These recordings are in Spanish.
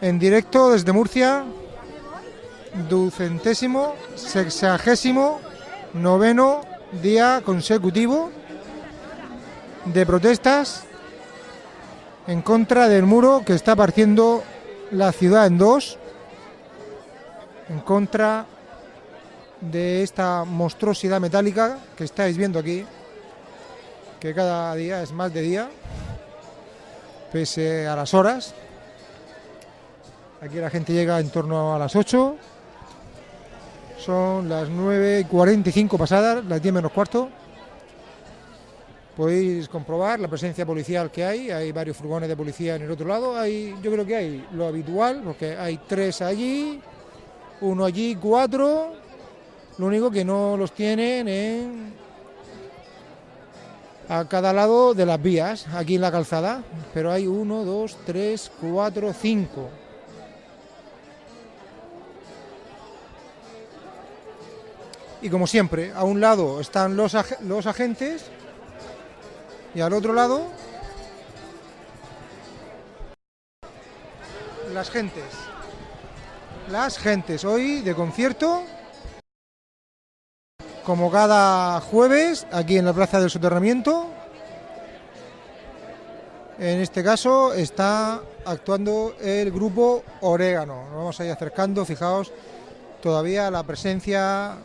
en directo desde Murcia, ducentésimo, sexagésimo, noveno día consecutivo de protestas en contra del muro que está partiendo la ciudad en dos, en contra de esta monstruosidad metálica que estáis viendo aquí, que cada día es más de día, pese a las horas. Aquí la gente llega en torno a las 8. Son las 9 y 45 pasadas, las 10 menos cuarto. Podéis comprobar la presencia policial que hay. Hay varios furgones de policía en el otro lado. Hay, yo creo que hay lo habitual, porque hay tres allí, uno allí, cuatro. Lo único que no los tienen en a cada lado de las vías, aquí en la calzada. Pero hay uno, dos, tres, cuatro, cinco. Y como siempre, a un lado están los, los agentes y al otro lado las gentes. Las gentes, hoy de concierto, como cada jueves, aquí en la Plaza del Soterramiento. En este caso está actuando el grupo Orégano. Nos vamos a ir acercando, fijaos, todavía la presencia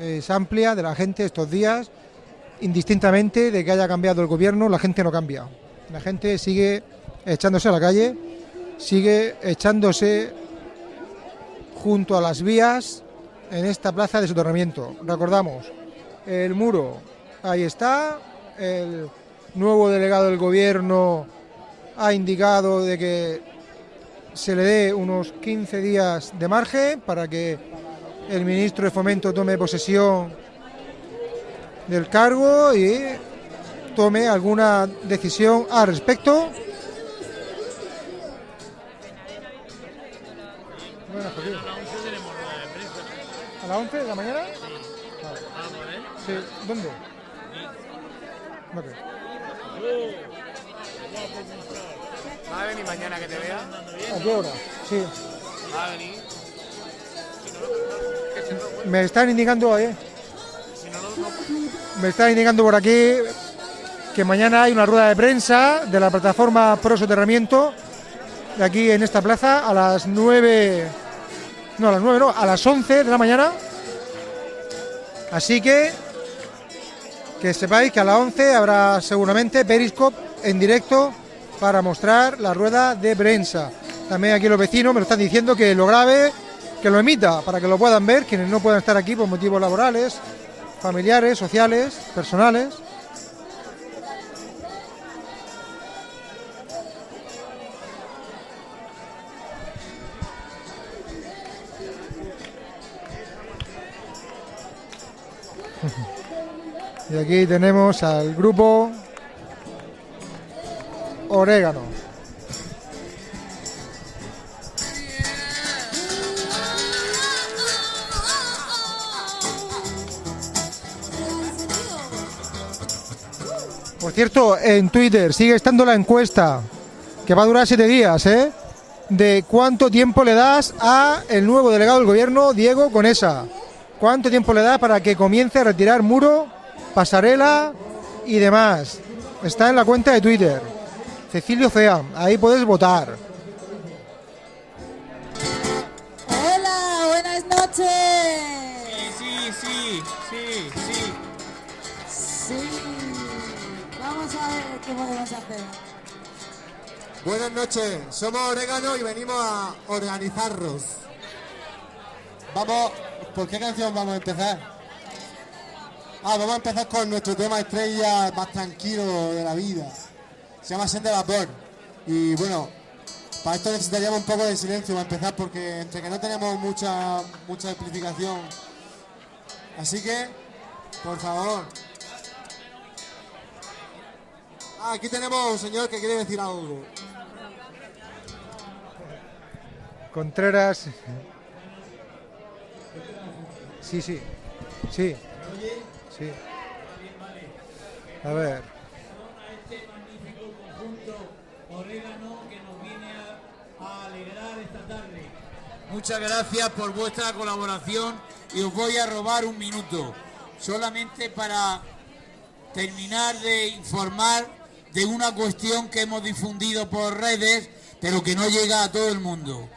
es amplia de la gente estos días, indistintamente de que haya cambiado el gobierno, la gente no cambia. La gente sigue echándose a la calle, sigue echándose junto a las vías en esta plaza de soterramiento. Recordamos, el muro, ahí está, el nuevo delegado del gobierno ha indicado de que se le dé unos 15 días de margen para que el ministro de Fomento tome posesión del cargo y tome alguna decisión al respecto. ¿A las 11 de la mañana? Sí. ¿Dónde? ¿Va a venir mañana que te vea? ¿A qué hora? Sí. Va a venir. Me están indicando, eh, me están indicando por aquí que mañana hay una rueda de prensa de la plataforma Pro Soterramiento de aquí en esta plaza a las 9, no a las 9, no, a las 11 de la mañana. Así que que sepáis que a las 11 habrá seguramente Periscope en directo para mostrar la rueda de prensa. También aquí los vecinos me lo están diciendo que lo grabe, que lo emita para que lo puedan ver quienes no puedan estar aquí por motivos laborales, familiares, sociales, personales. Y aquí tenemos al grupo Orégano. Cierto, en Twitter sigue estando la encuesta que va a durar siete días, ¿eh? De cuánto tiempo le das a el nuevo delegado del gobierno, Diego Conesa. ¿Cuánto tiempo le das para que comience a retirar muro, pasarela y demás? Está en la cuenta de Twitter. Cecilio Fea, ahí puedes votar. Hola, buenas noches. Buenas noches, somos Orégano y venimos a organizarnos. Vamos, ¿por qué canción vamos a empezar? Ah, vamos a empezar con nuestro tema estrella más tranquilo de la vida. Se llama Sed de Vapor. Y bueno, para esto necesitaríamos un poco de silencio para empezar porque entre que no tenemos mucha, mucha explicación. Así que, por favor. Ah, aquí tenemos un señor que quiere decir algo. Contreras. Sí, sí. Sí. Sí. A ver. este magnífico conjunto orégano que nos viene a, a alegrar esta Muchas gracias por vuestra colaboración y os voy a robar un minuto, solamente para terminar de informar de una cuestión que hemos difundido por redes, pero que no llega a todo el mundo.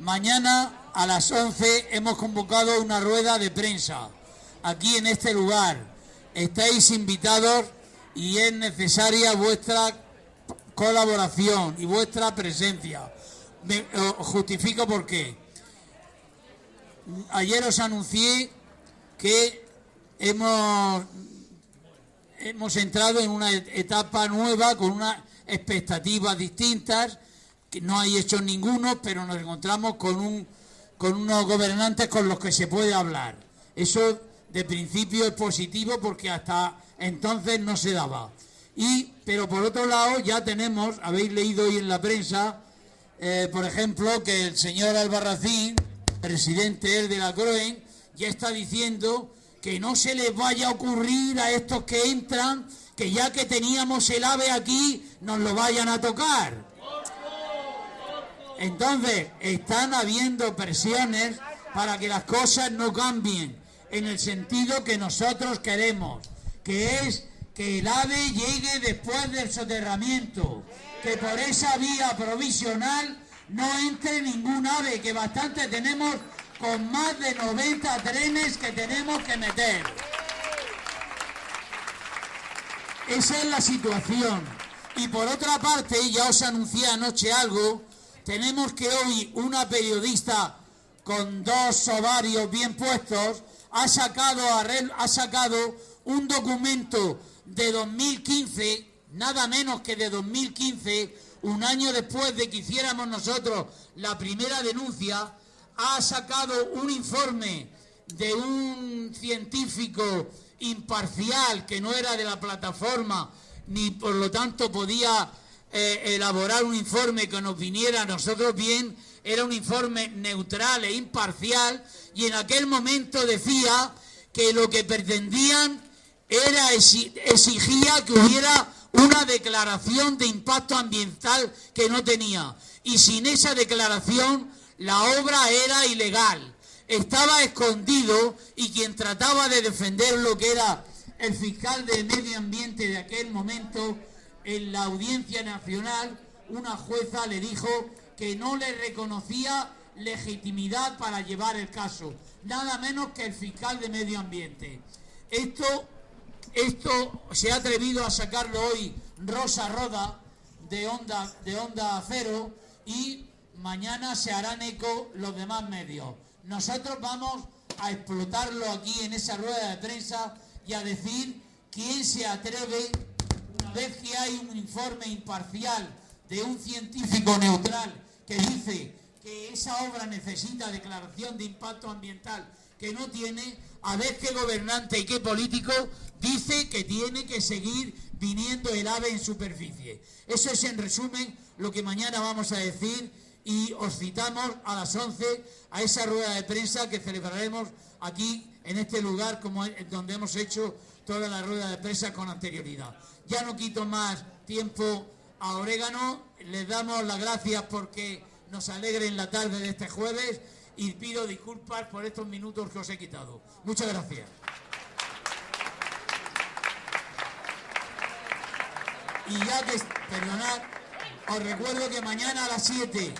Mañana a las 11 hemos convocado una rueda de prensa aquí en este lugar. Estáis invitados y es necesaria vuestra colaboración y vuestra presencia. Me, justifico por qué. Ayer os anuncié que hemos, hemos entrado en una etapa nueva con unas expectativas distintas, que no hay hechos ninguno, pero nos encontramos con, un, con unos gobernantes con los que se puede hablar. Eso de principio es positivo porque hasta entonces no se daba. Y, pero por otro lado ya tenemos, habéis leído hoy en la prensa, eh, por ejemplo, que el señor Albarracín, presidente de la CROEN, ya está diciendo que no se les vaya a ocurrir a estos que entran que ya que teníamos el ave aquí, nos lo vayan a tocar. Entonces, están habiendo presiones para que las cosas no cambien en el sentido que nosotros queremos, que es que el ave llegue después del soterramiento, que por esa vía provisional no entre ningún ave, que bastante tenemos con más de 90 trenes que tenemos que meter. Esa es la situación. Y por otra parte, ya os anuncié anoche algo, tenemos que hoy una periodista con dos ovarios bien puestos ha sacado, ha sacado un documento de 2015, nada menos que de 2015, un año después de que hiciéramos nosotros la primera denuncia, ha sacado un informe de un científico imparcial que no era de la plataforma ni por lo tanto podía eh, elaborar un informe que nos viniera a nosotros bien, era un informe neutral e imparcial y en aquel momento decía que lo que pretendían era exigía que hubiera una declaración de impacto ambiental que no tenía. Y sin esa declaración la obra era ilegal. Estaba escondido y quien trataba de defender lo que era el fiscal de medio ambiente de aquel momento en la audiencia nacional, una jueza le dijo que no le reconocía legitimidad para llevar el caso, nada menos que el fiscal de medio ambiente. Esto esto se ha atrevido a sacarlo hoy Rosa Roda de Onda, de Onda Cero y mañana se harán eco los demás medios. Nosotros vamos a explotarlo aquí en esa rueda de prensa y a decir quién se atreve, una vez que hay un informe imparcial de un científico neutral que dice que esa obra necesita declaración de impacto ambiental que no tiene, a ver qué gobernante y qué político dice que tiene que seguir viniendo el ave en superficie. Eso es en resumen lo que mañana vamos a decir y os citamos a las 11 a esa rueda de prensa que celebraremos aquí en este lugar como donde hemos hecho toda la rueda de prensa con anterioridad. Ya no quito más tiempo a Orégano, les damos las gracias porque nos alegren la tarde de este jueves y pido disculpas por estos minutos que os he quitado. Muchas gracias. Y ya que, perdonad, os recuerdo que mañana a las 7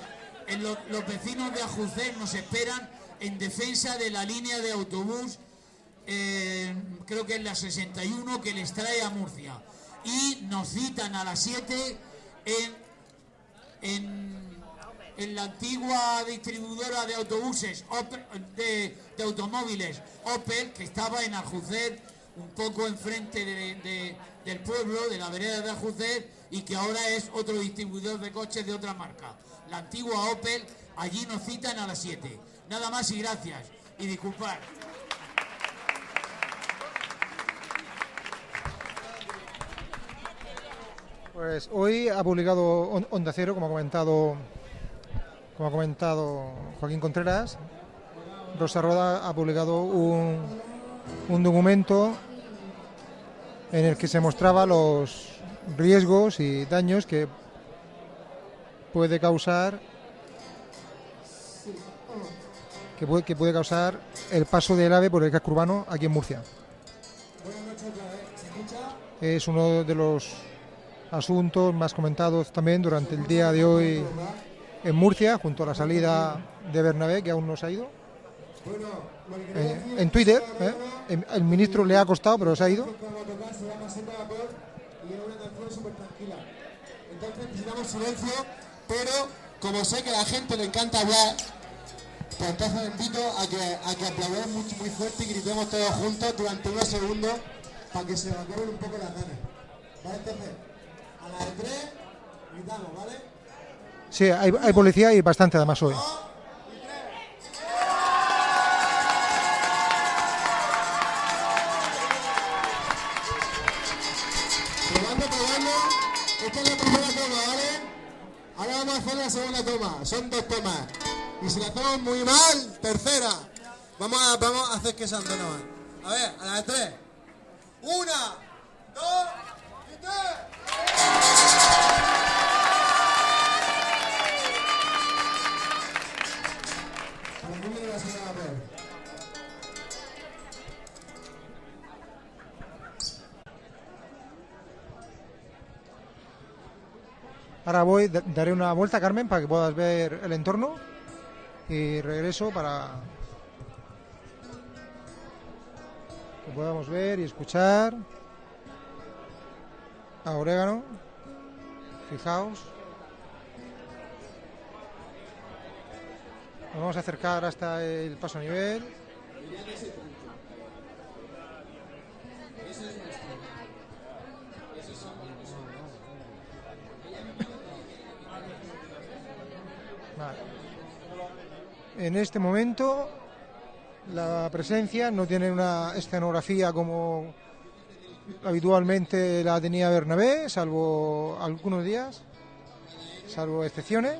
los vecinos de Ajucén nos esperan en defensa de la línea de autobús, eh, creo que es la 61, que les trae a Murcia. Y nos citan a las 7 en, la antigua distribuidora de autobuses, de, automóviles Opel, que estaba en Aljucer, un poco enfrente del pueblo, de la vereda de Aljucer, y que ahora es otro distribuidor de coches de otra marca. La antigua Opel, allí nos citan a las 7. Nada más y gracias. Y disculpad. Pues hoy ha publicado Onda Cero, como ha comentado como ha comentado Joaquín Contreras, Rosa Roda ha publicado un, un documento en el que se mostraba los riesgos y daños que puede causar que puede, que puede causar el paso del ave por el casco urbano aquí en Murcia. Es uno de los asuntos más comentados también durante el día de hoy en Murcia, junto a la salida de Bernabé, que aún no se ha ido. Eh, en Twitter, ¿eh? el, ministro le ha costado, pero se ha ido. Pero como sé que a la gente le encanta hablar, pues entonces os invito a que, a que aplaudamos muy, muy fuerte y gritemos todos juntos durante unos segundos para que se evacuen un poco las ganas. ¿Vale? Entonces, a las de tres, gritamos, ¿vale? Sí, hay, hay policía y bastante además hoy. Probando, probando. Esta es la primera toma, ¿vale? Ahora vamos a hacer la segunda toma. Son dos tomas. Y si la hacemos muy mal, tercera. Vamos a, vamos a hacer que se nomás. A ver, a la de tres. Una, dos y tres. Ahora voy, da- daré una vuelta, Carmen, para que puedas ver el entorno. Y regreso para que podamos ver y escuchar a Orégano. Fijaos. Nos vamos a acercar hasta el paso a nivel. En este momento la presencia no tiene una escenografía como habitualmente la tenía Bernabé, salvo algunos días, salvo excepciones.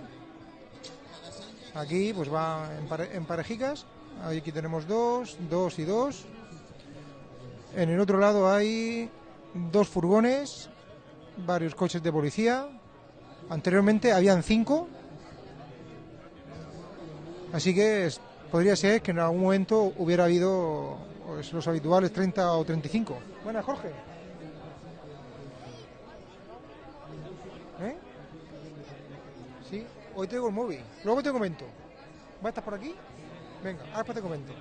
Aquí pues va en, pare- en parejicas, aquí tenemos dos, dos y dos. En el otro lado hay dos furgones, varios coches de policía. Anteriormente habían cinco, Así que es- podría ser que en algún momento hubiera habido pues, los habituales 30 o 35. Buenas, Jorge. ¿Eh? Sí, hoy tengo el móvil. Luego te comento. ¿Va a estar por aquí? Venga, ahora te comento.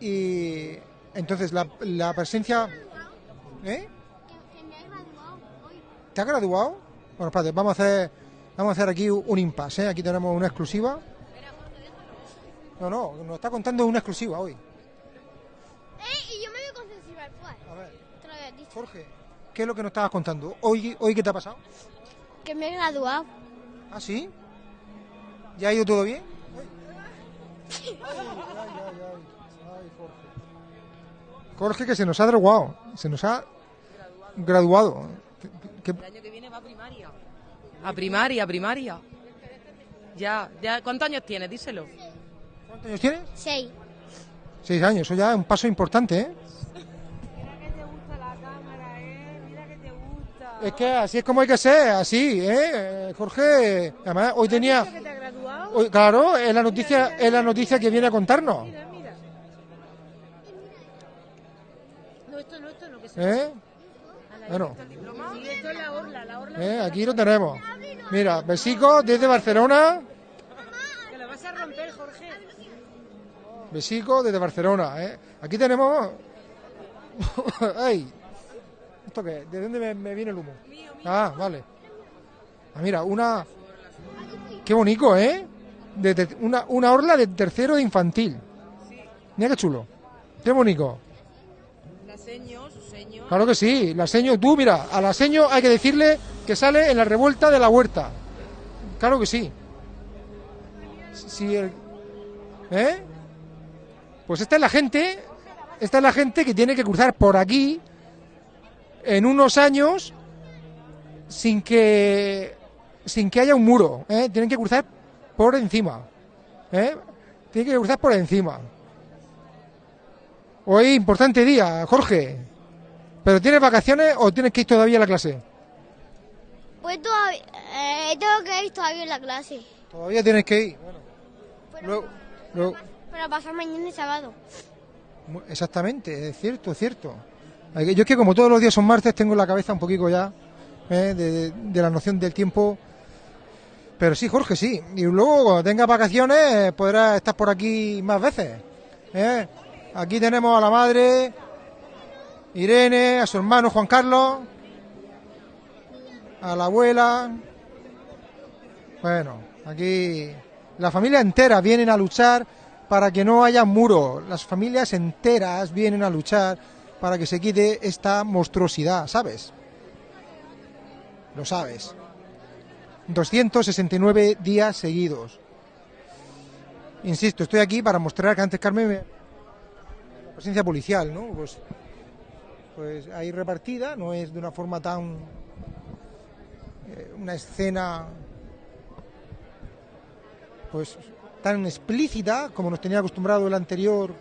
Y entonces la, la presencia... ¿Eh? ¿Te has graduado? Bueno, espérate, vamos a hacer, vamos a hacer aquí un impasse, ¿eh? Aquí tenemos una exclusiva. No, no, nos está contando una exclusiva hoy. Eh, y yo me voy con festival, pues. A ver, Te lo había dicho. Jorge, ¿qué es lo que nos estabas contando? ¿Hoy, hoy qué te ha pasado? Que me he graduado. ¿Ah, sí? ¿Ya ha ido todo bien? Ay, ay, ay, ay, ay, Jorge. Jorge que se nos ha graduado, se nos ha graduado. ¿Qué- qué- El año que viene va a primaria. A primaria, a primaria. Ya, ya. ¿Cuántos años tienes? Díselo. ¿Cuántos años tienes? Seis. Seis años, eso ya es un paso importante, ¿eh? Mira que te gusta la cámara, ¿eh? Mira que te gusta. Es que así es como hay que ser, así, ¿eh? Jorge, además hoy tenía... ¿Que te has graduado? hoy- claro, es la noticia, es la noticia que viene a contarnos, Mira, mira. No, esto no, esto no, que se ¿eh? Bueno, Sí, esto es la orla, la orla. ¿eh? aquí lo tenemos. Mira, besico desde Barcelona, Que la vas a romper, Jorge. besico desde Barcelona, ¿eh? Aquí tenemos... ¡Ay! ¿Esto qué? ¿De dónde me, me viene el humo? Ah, vale. Ah, mira, una... Qué bonito, ¿eh? De una, una orla de tercero de infantil. Mira qué chulo. Qué bonito. La seño, su seño. Claro que sí, la seño, tú mira, a la seño hay que decirle que sale en la revuelta de la huerta. Claro que sí. Si ¿Eh? Pues esta es la gente, esta es la gente que tiene que cruzar por aquí en unos años sin que sin que haya un muro, ¿eh? Tienen que cruzar por encima, ¿eh? Tienen que cruzar por encima. Hoy importante día, Jorge. ¿Pero tienes vacaciones o tienes que ir todavía a la clase? Pues todavía, eh, tengo que ir todavía en la clase. Todavía tienes que ir. Bueno, Pero, luego, luego- para pasar mañana y sábado. exactamente, es cierto, es cierto. Yo es que como todos los días son martes, tengo la cabeza un poquito ya ¿eh? de, de- de la noción del tiempo. Pero sí, Jorge, sí. Y luego cuando tengas vacaciones eh, podrás estar por aquí más veces. ¿eh? Aquí tenemos a la madre, Irene, a su hermano Juan Carlos, a la abuela. Bueno, aquí la familia entera vienen a luchar para que no haya muros. Las familias enteras vienen a luchar para que se quite esta monstruosidad, ¿sabes? Lo sabes. 269 días seguidos. Insisto, estoy aquí para mostrar que antes Carmen me- la presencia policial, ¿no? Pues, pues ahí repartida, no es de una forma tan una escena pues tan explícita como nos tenía acostumbrado el anterior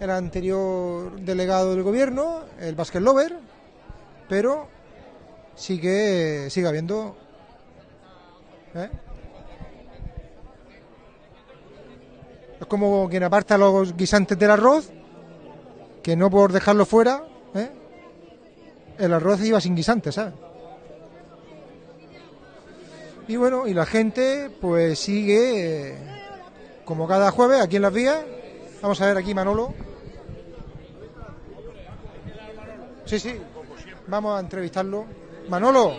el anterior delegado del gobierno, el Basket Lover, pero sigue sigue habiendo ¿eh? es como quien aparta los guisantes del arroz que no por dejarlo fuera ¿eh? el arroz iba sin guisantes, ¿sabes? Y bueno, y la gente pues sigue eh, como cada jueves aquí en las vías. Vamos a ver aquí Manolo. Sí, sí. Vamos a entrevistarlo. Manolo.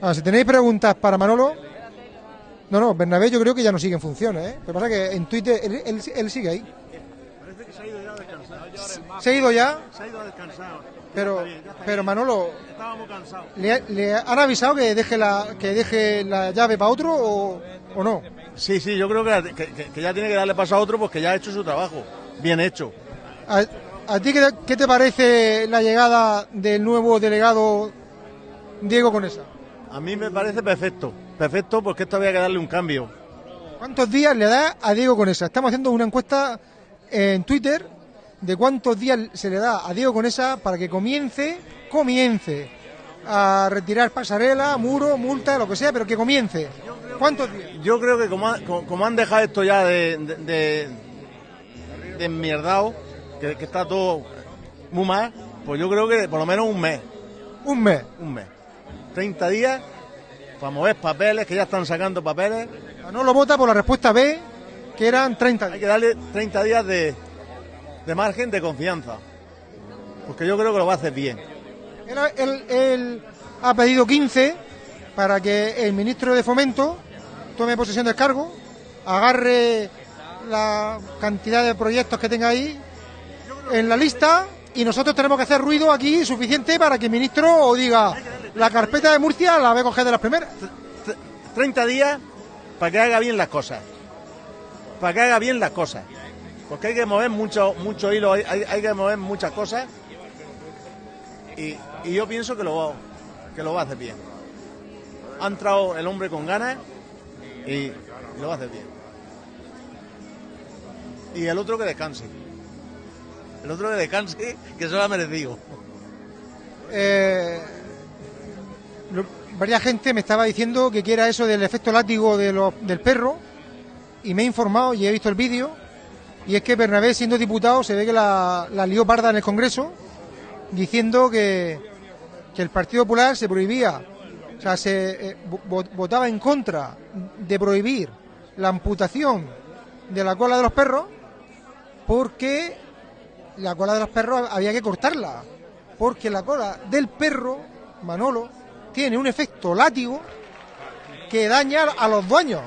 Ah, si tenéis preguntas para Manolo. No, no, Bernabé yo creo que ya no sigue en funciones, ¿eh? Lo que pasa es que en Twitter él, él- él sigue ahí. Parece que se ha ido ya a descansar. Se ha ido ya, Se ha ido a descansar. Pero, pero. Manolo, Estábamos cansados. ¿le, le han avisado que deje la, que deje la llave para otro o, o no? Sí, sí, yo creo que, que- ya tiene que darle paso a otro porque ya ha hecho su trabajo. Bien hecho. ¿A, a ti qué te, qué te parece la llegada del nuevo delegado Diego Conesa? A mí me parece perfecto. Perfecto porque esto había que darle un cambio. ¿Cuántos días le da a Diego Conesa? Estamos haciendo una encuesta en Twitter de cuántos días se le da a Diego Conesa para que comience, comience a retirar pasarela, muro, multa, lo que sea, pero que comience. ¿Cuántos días? Yo creo que como, ha- co- como han dejado esto ya de, de, de, de enmierdado, que, que está todo muy mal, pues yo creo que por lo menos un mes. Un mes. Un mes. 30 días para mover papeles, que ya están sacando papeles. No lo vota por la respuesta B, que eran 30 días. Hay que darle 30 días de, de margen de confianza. Porque yo creo que lo va a hacer bien. Él, él- él ha pedido 15 para que el ministro de Fomento tome posesión del cargo, agarre la cantidad de proyectos que tenga ahí en la lista y nosotros tenemos que hacer ruido aquí suficiente para que el ministro diga la carpeta de Murcia la voy a coger de las primeras. 30 días para que haga bien las cosas. Para que haga bien las cosas. Porque hay que mover mucho, mucho hilo, hay, hay- que mover muchas cosas. Y, y yo pienso que lo, que lo va a hacer bien. Ha entrado el hombre con ganas y lo va a hacer bien. Y el otro que descanse. El otro que descanse, que se lo ha merecido. Eh, varias gente me estaba diciendo que quiera eso del efecto látigo de del perro y me he informado y he visto el vídeo y es que Bernabé siendo diputado se ve que la, la lió parda en el Congreso diciendo que, que el Partido Popular se prohibía, o sea, se eh, vo- votaba en contra de prohibir la amputación de la cola de los perros porque la cola de los perros había que cortarla porque la cola del perro, Manolo, tiene un efecto látigo que daña a los dueños.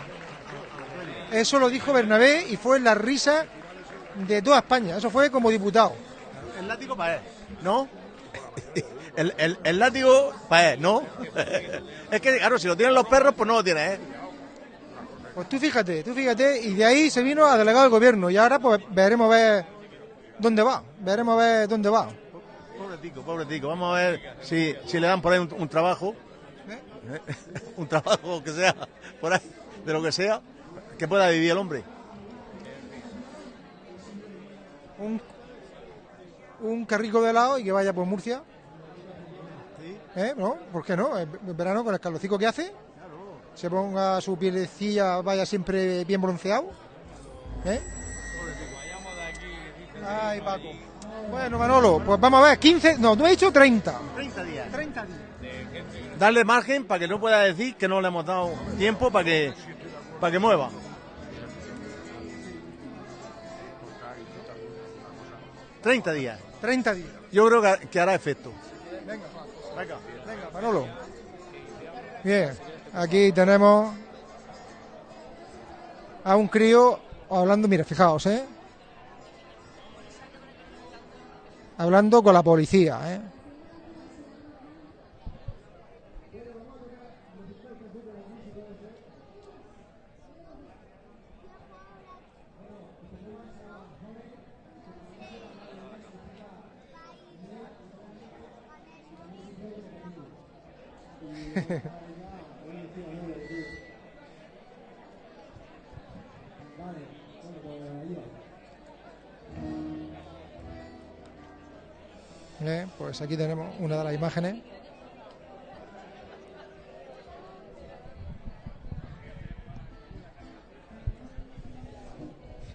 Eso lo dijo Bernabé y fue la risa de toda España. Eso fue como diputado. El látigo para él, ¿no? El, el- el látigo para él, ¿no? es que, claro, si lo tienen los perros, pues no lo tiene, ¿eh? Pues tú fíjate, tú fíjate, y de ahí se vino a delegado del gobierno y ahora pues veremos a ver dónde va, veremos a ver dónde va. Pobretico, pobretico. Vamos a ver si, si le dan por ahí un, un trabajo. un trabajo que sea, por ahí, de lo que sea, que pueda vivir el hombre. Un, un carrico de helado y que vaya por Murcia. ¿Eh? ¿No? ¿Por qué no? El verano con el calorcico que hace. se ponga su pielecilla, vaya siempre bien bronceado. ¿Eh? Ay, Paco. Bueno, Manolo, pues vamos a ver, 15, no, tú has dicho 30. 30 días. 30 días. Darle margen para que no pueda decir que no le hemos dado tiempo para que, para que mueva. ...30 días. 30 días. Yo creo que, que hará efecto. Venga, Venga. venga, Manolo. Bien, aquí tenemos a un crío hablando, mira, fijaos, ¿eh? Hablando con la policía, ¿eh? Pues aquí tenemos una de las imágenes.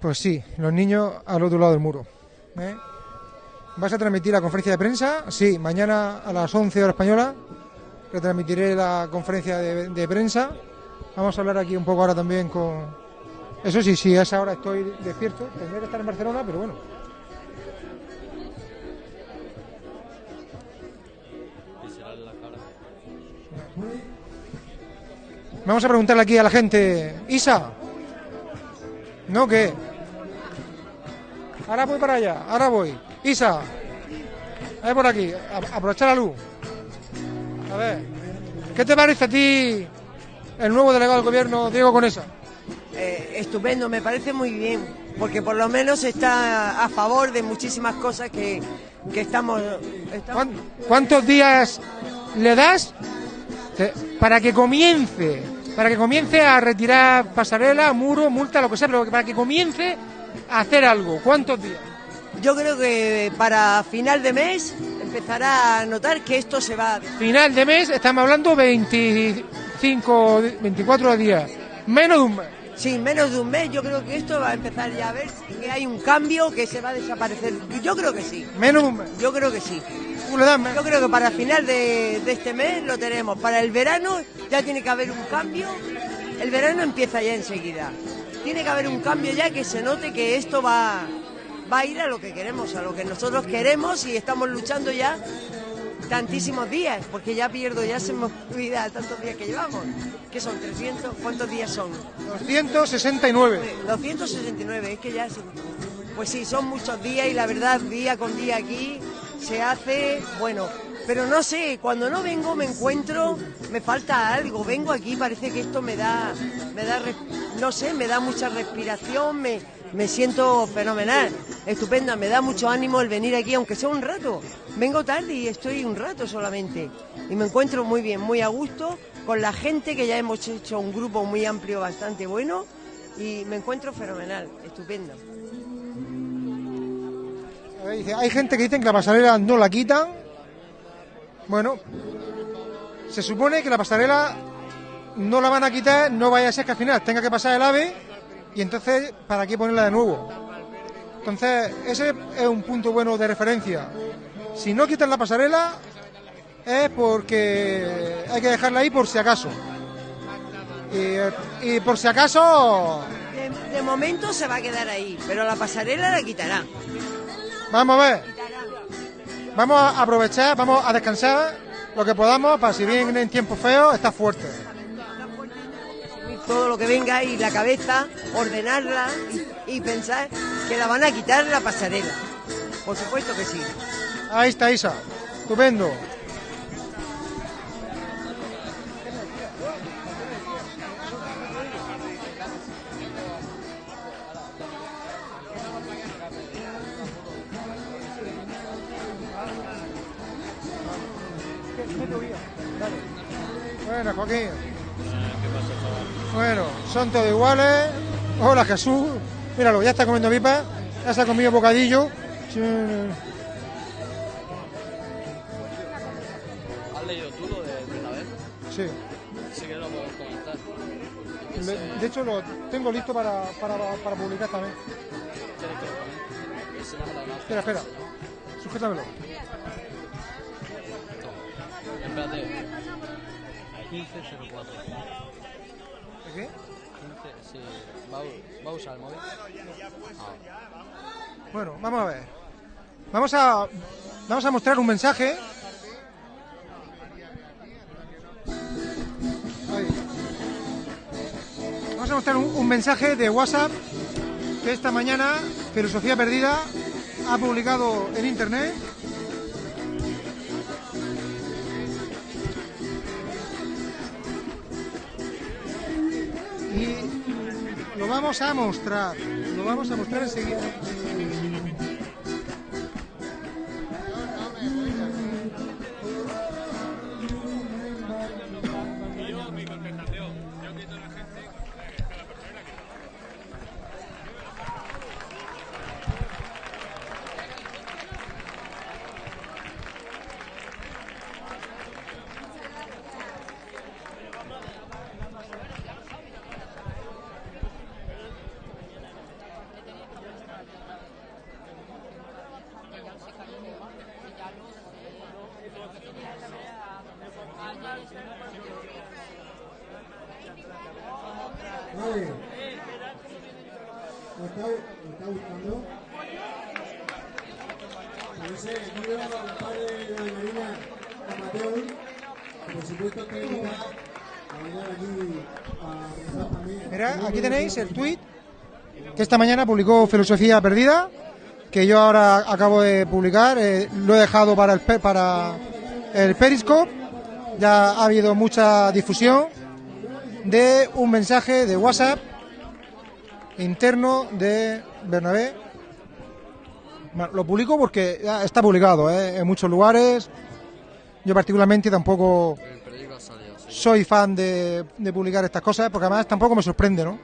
Pues sí, los niños al otro lado del muro. ¿eh? ¿Vas a transmitir la conferencia de prensa? Sí, mañana a las 11 horas española retransmitiré la conferencia de, prensa. Vamos a hablar aquí un poco ahora también con... Eso sí, sí, a esa hora estoy despierto. Tendré que estar en Barcelona, pero bueno. Vamos a preguntarle aquí a la gente. Isa. ¿No qué? Ahora voy para allá, ahora voy. Isa. A ver por aquí, a- aprovechar la luz. A ver. ¿Qué te parece a ti el nuevo delegado del gobierno, Diego Conesa? Eh, estupendo, me parece muy bien, porque por lo menos está a favor de muchísimas cosas que, que estamos, estamos- ¿Cuántos días le das te- para que comience, para que comience a retirar pasarela, muro, multa, lo que sea, pero para que comience a hacer algo? ¿Cuántos días? Yo creo que para final de mes empezará a notar que esto se va. Final de mes, estamos hablando 25, 24 días, menos de un mes. Sí, menos de un mes yo creo que esto va a empezar ya a verse que hay un cambio que se va a desaparecer. Yo creo que sí. Menos de un mes. Yo creo que sí. Yo creo que para final de, de este mes lo tenemos. Para el verano ya tiene que haber un cambio. El verano empieza ya enseguida. Tiene que haber un cambio ya que se note que esto va, va a ir a lo que queremos, a lo que nosotros queremos y estamos luchando ya tantísimos días, porque ya pierdo, ya se me olvida tantos días que llevamos. ¿Qué son? ¿300? ¿Cuántos días son? 269. 269, es que ya Pues sí, son muchos días y la verdad, día con día aquí se hace, bueno, pero no sé, cuando no vengo me encuentro, me falta algo, vengo aquí, parece que esto me da, me da, no sé, me da mucha respiración, me, me siento fenomenal, estupenda, me da mucho ánimo el venir aquí, aunque sea un rato. Vengo tarde y estoy un rato solamente. Y me encuentro muy bien, muy a gusto, con la gente que ya hemos hecho un grupo muy amplio, bastante bueno, y me encuentro fenomenal, estupendo. Hay gente que dicen que la pasarela no la quitan. Bueno, se supone que la pasarela no la van a quitar, no vaya a ser que al final tenga que pasar el ave y entonces, ¿para qué ponerla de nuevo? Entonces, ese es un punto bueno de referencia. Si no quitan la pasarela es porque hay que dejarla ahí por si acaso. Y, y por si acaso, De, de momento se va a quedar ahí, pero la pasarela la quitará. vamos a ver. Vamos a aprovechar, vamos a descansar lo que podamos para si vienen tiempos feos, estar fuerte. Todo lo que venga ahí, la cabeza, ordenarla y, y pensar que la van a quitar la pasarela. Por supuesto que sí. Ahí está Isa, estupendo. Bueno, Joaquín. Bueno, son todos iguales. Hola Jesús. Míralo, ya está comiendo pipas. Ya se ha comido bocadillo. Sí. ¿Has leído tú lo de Bernabé? Sí. Si quieres lo podemos comentar. Le- De hecho, lo tengo listo para, para, para publicar también. Espera, espera. Sujétamelo. Espérate. 1504. ¿De qué? 15, sí. ¿Va, a- usar el móvil? Ah. Bueno, vamos a ver. Vamos a, vamos a mostrar un mensaje. Ahí. Vamos a mostrar un, un mensaje de WhatsApp que esta mañana Filosofía Perdida ha publicado en internet. Y lo vamos a mostrar. Lo vamos a mostrar enseguida. El tweet que esta mañana publicó Filosofía Perdida, que yo ahora acabo de publicar. eh, lo he dejado para el, para el Periscope. Ya ha habido mucha difusión de un mensaje de WhatsApp interno de Bernabé. Bueno, lo publico porque ya está publicado eh, en muchos lugares. Yo particularmente tampoco soy fan de, de publicar estas cosas porque además tampoco me sorprende, ¿no?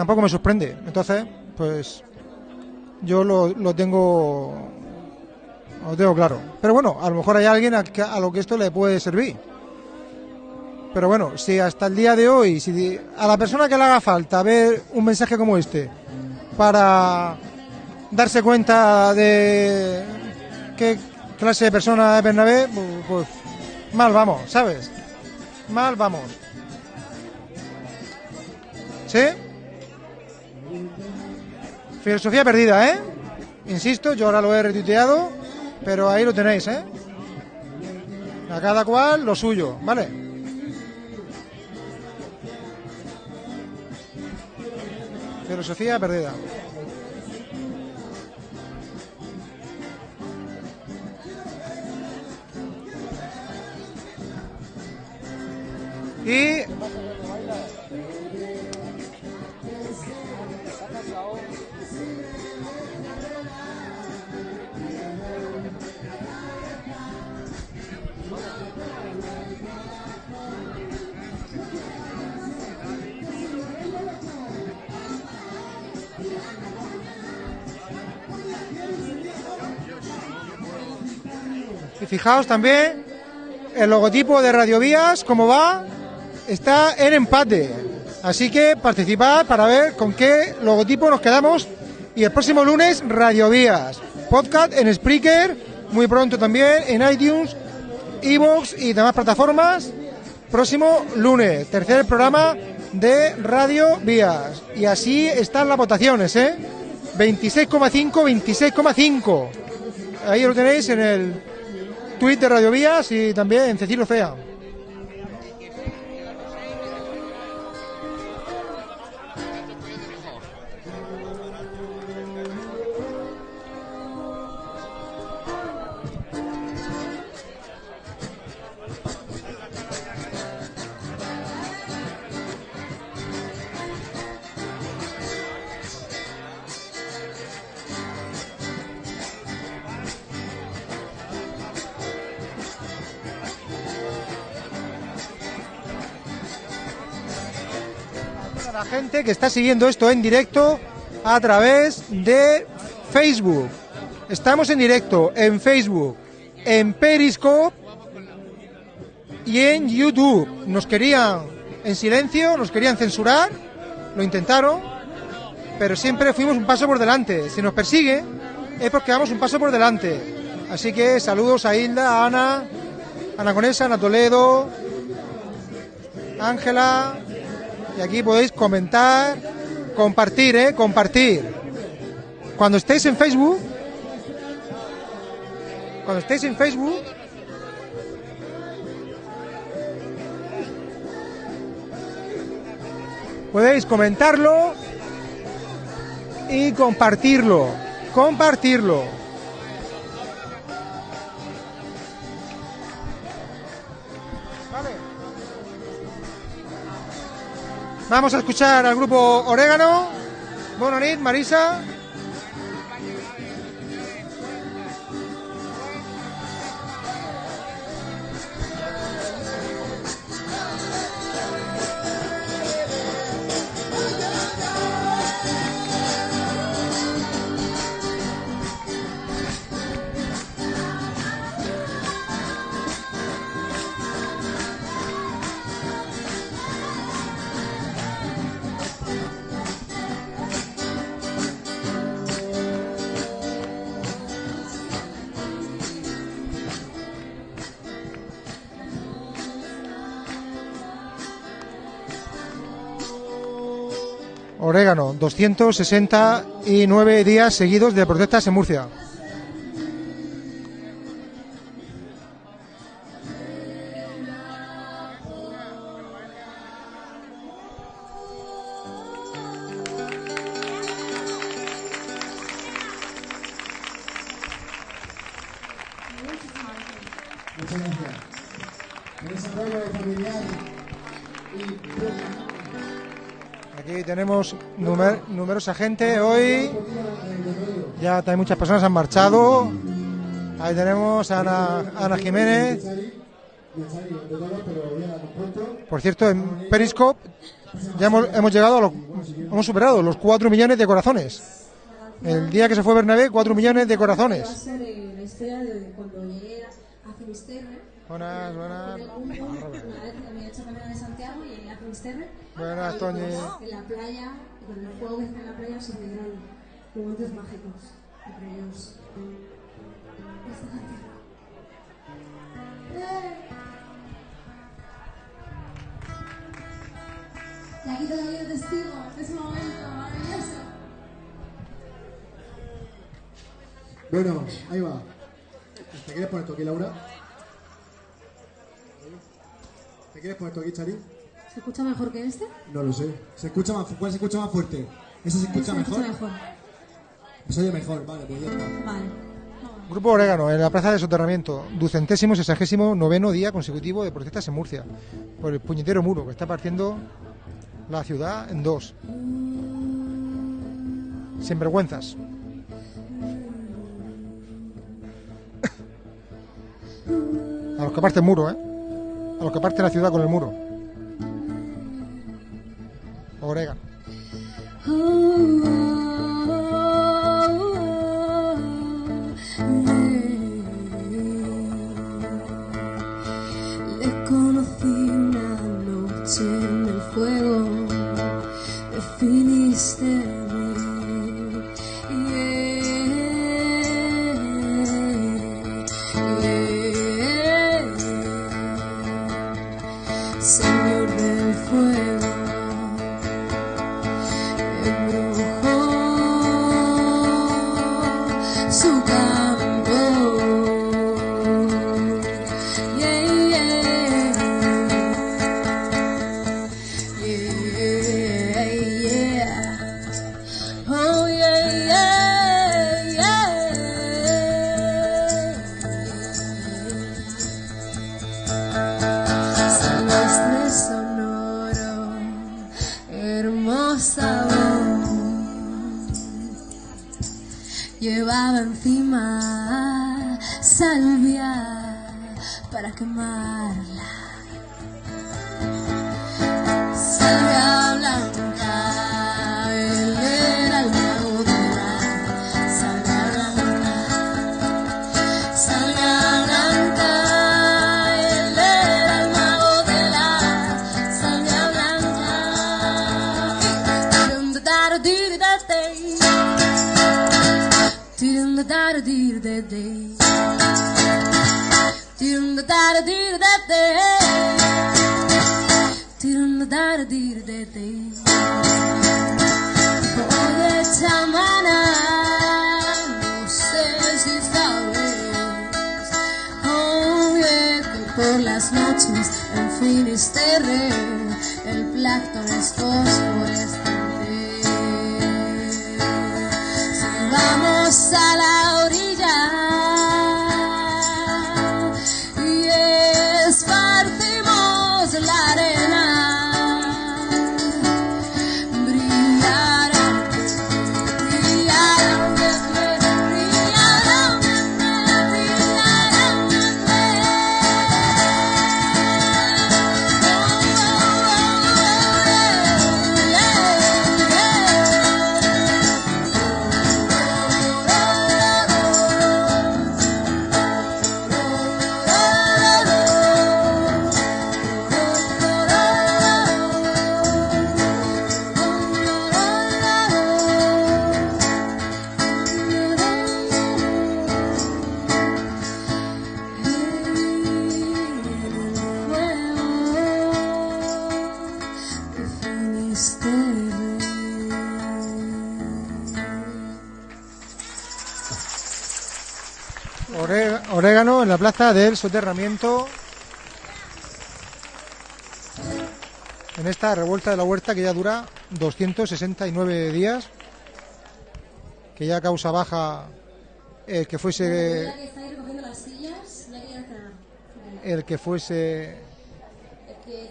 Tampoco me sorprende. Entonces, pues yo lo, lo tengo lo tengo claro. Pero bueno, a lo mejor hay alguien a, a lo que esto le puede servir. Pero bueno, si hasta el día de hoy, si a la persona que le haga falta ver un mensaje como este para darse cuenta de qué clase de persona es Bernabé, pu- pues mal vamos, ¿sabes? Mal vamos. ¿Sí? Filosofía perdida, ¿eh? Insisto, yo ahora lo he retuiteado, pero ahí lo tenéis, ¿eh? A cada cual lo suyo, ¿vale? Filosofía perdida. Y Y fijaos también el logotipo de Radio Vías, cómo va, está en empate. Así que participad para ver con qué logotipo nos quedamos. Y el próximo lunes, Radio Vías. Podcast en Spreaker, muy pronto también en iTunes, Evox y demás plataformas. Próximo lunes, tercer programa de Radio Vías. Y así están las votaciones, ¿eh? 26,5, 26,5. Ahí lo tenéis en el de Radio Vías y también en Cecilio Fea. Que está siguiendo esto en directo a través de Facebook. Estamos en directo en Facebook, en Periscope y en YouTube. Nos querían en silencio, nos querían censurar, lo intentaron, pero siempre fuimos un paso por delante. Si nos persigue es porque vamos un paso por delante. Así que saludos a Hilda, a Ana, Ana Conesa, Ana Toledo, Ángela. Y aquí podéis comentar, compartir, ¿eh? Compartir. Cuando estéis en Facebook, cuando estéis en Facebook, podéis comentarlo y compartirlo. Compartirlo. Vamos a escuchar al grupo Orégano. Bonanit, Marisa. Orégano, 269 días seguidos de protestas en Murcia. Numer- numerosa gente hoy. Ya hay muchas personas han marchado. Ahí tenemos a Ana, Ana Jiménez. Por cierto, en Periscope ya hemos, hemos llegado a los, hemos superado los 4 millones de corazones. El día que se fue Bernabé, 4 millones de corazones. Buenas, buenas. Buenas, Toñi. En la playa, con el fuego que está en la playa, se vieron momentos mágicos. Entre ellos. esta canción. Y aquí todavía testigo de ese momento maravilloso. Bueno, ahí va. ¿Te quieres poner tú aquí, Laura? ¿Te quieres poner tú aquí, Chari? ¿Se escucha mejor que este? No lo sé. ¿Se escucha más, ¿Cuál se escucha más fuerte? ¿Ese se escucha Se mejor? escucha mejor. Se oye mejor, vale, pues ya está. Vale. Grupo Orégano, en la plaza de soterramiento, ducentésimo sesagésimo noveno día consecutivo de protestas en Murcia, por el puñetero muro que está partiendo la ciudad en dos. Sin vergüenzas. A los que parte el muro, ¿eh? A los que parte la ciudad con el muro. Orégano. Plaza del soterramiento. En esta revuelta de la huerta que ya dura 269 días. Que ya causa baja el que fuese el que fuese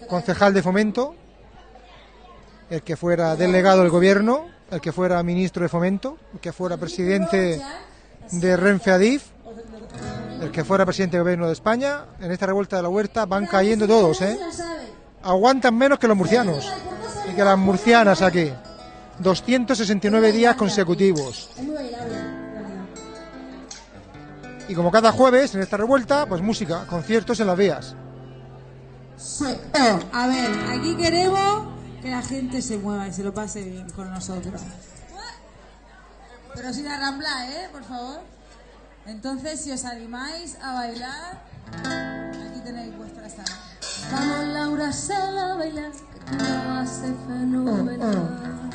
concejal de fomento, el que fuera delegado del gobierno, el que fuera ministro de fomento, el que fuera presidente de Renfe Adif, el que fuera presidente del gobierno de España. En esta revuelta de la huerta van cayendo todos, ¿eh? Aguantan menos que los murcianos y que las murcianas aquí. 269 días consecutivos. Y como cada jueves en esta revuelta, pues música, conciertos en las vías. A ver, aquí queremos que la gente se mueva y se lo pase bien con nosotros. Pero sin arramblar, ¿eh? Por favor. Entonces, si os animáis a bailar, aquí tenéis vuestra sala. Vamos Laura, sal a bailar, que tú lo haces fenomenal. Wade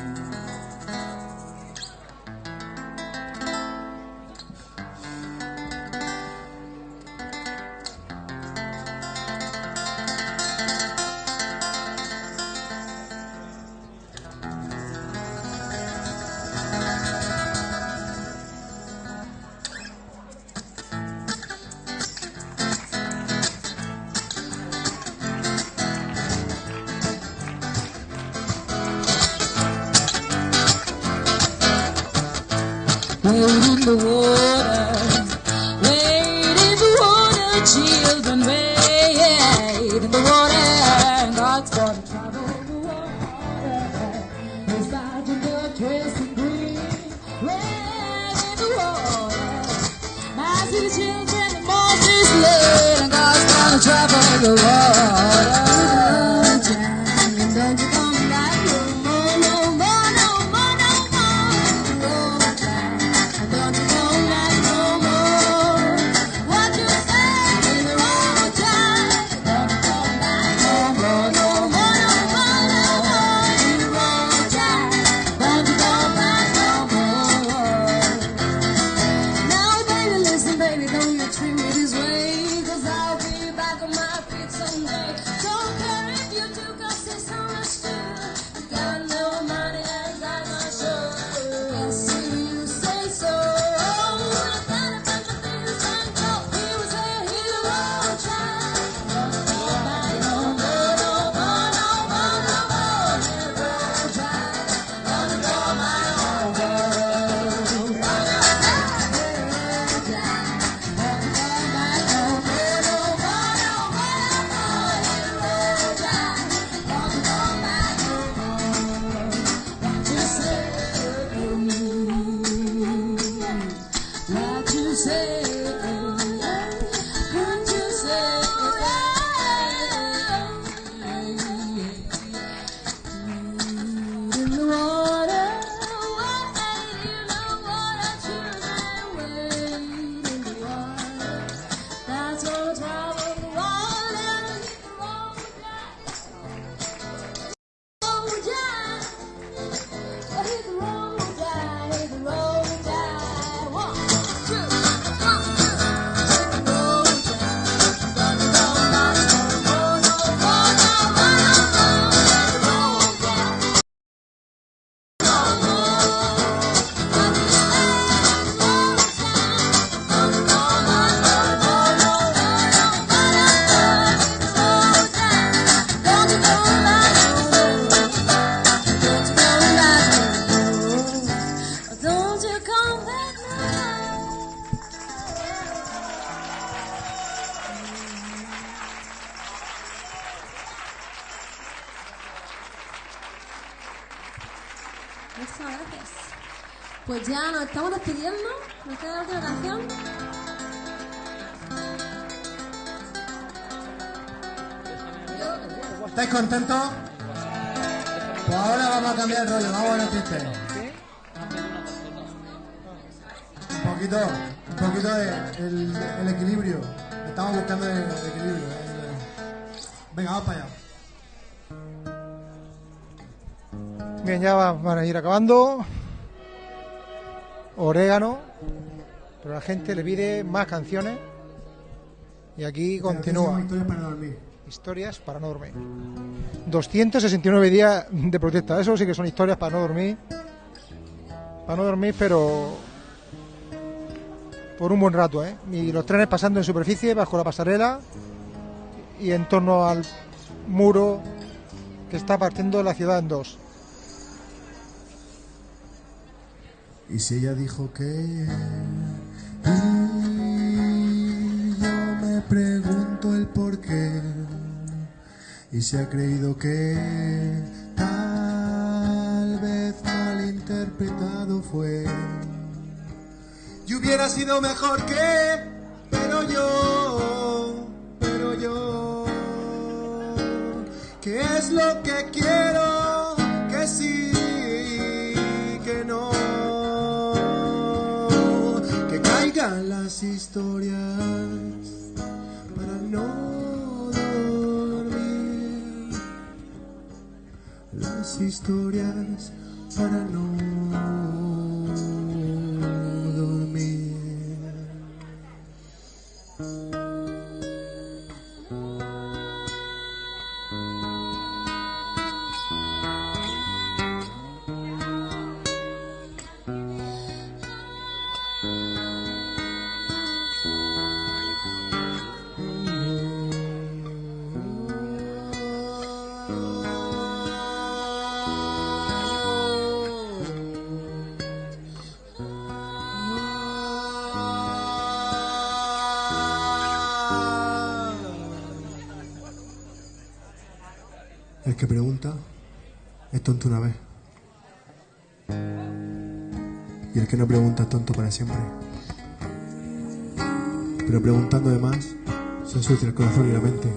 ir acabando. Orégano. Pero la gente le pide más canciones. Y aquí continúa. Historias para dormir. Historias para no dormir. 269 días de protesta. Eso sí que son historias para no dormir. Para no dormir, pero por un buen rato, ¿eh? Y los trenes pasando en superficie, bajo la pasarela y en torno al muro que está partiendo la ciudad en dos. Y si ella dijo que... Y yo me pregunto el por qué. Y se ha creído que tal vez malinterpretado fue. Y hubiera sido mejor que... Pero yo... Pero yo... ¿Qué es lo que quiero? Que sí, historias para no dormir. Las historias para no. El que pregunta es tonto una vez. Y el que no pregunta es tonto para siempre. Pero preguntando de más, se ensucia el corazón y la mente.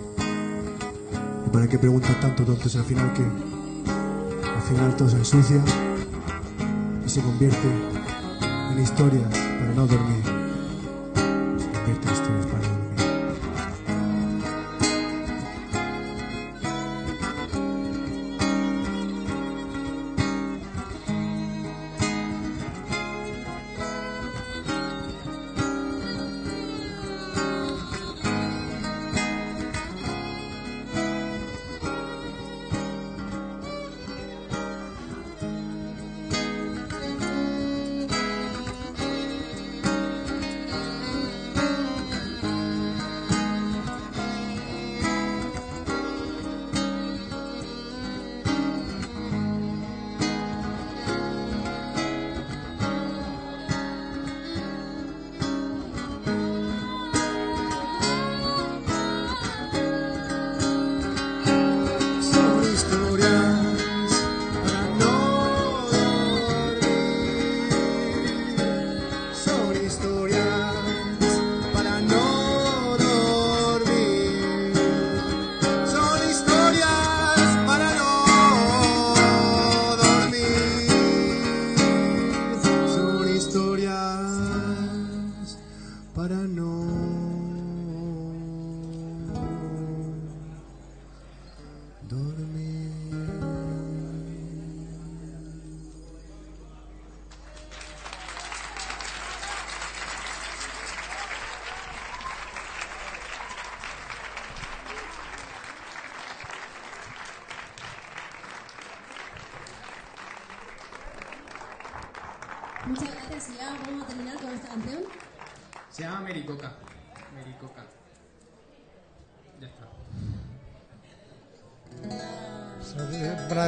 ¿Y para qué preguntas tanto, tonto? Si al final que Al final todo se ensucia y se convierte en historias para no dormir.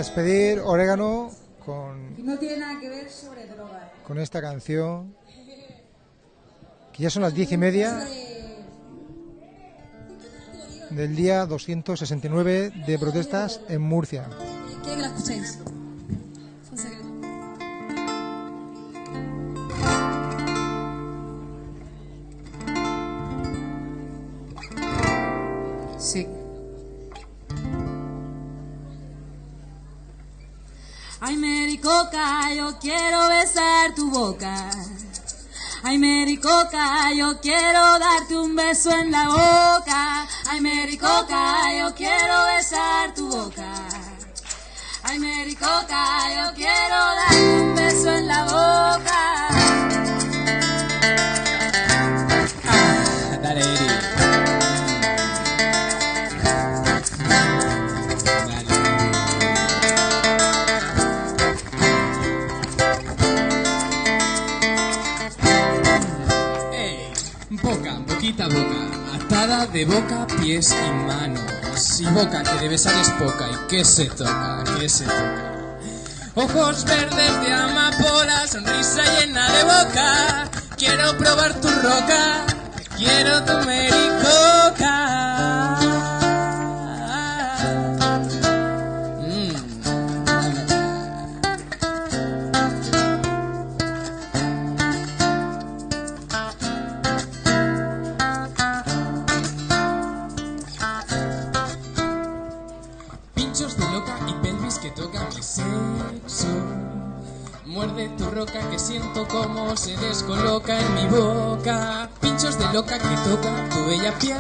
Despedir, Orégano con, Y no tiene nada que ver sobre drogas. ¿eh? con esta canción. Que ya son las diez y media del día 269 de protestas en Murcia. La. Quiero besar tu boca. Ay, Mericoca, yo quiero darte un beso en la boca. Ay, Mericoca, yo quiero besar tu boca. Ay, Mericoca, yo quiero darte un beso en la boca. De boca, pies y manos. Y boca que de besar es poca, y que se toca, que se toca. Ojos verdes de amapola, sonrisa llena de boca. Quiero probar tu roca, quiero tu mericoca. Roca que siento como se descoloca en mi boca. Pinchos de loca que toca tu bella piel.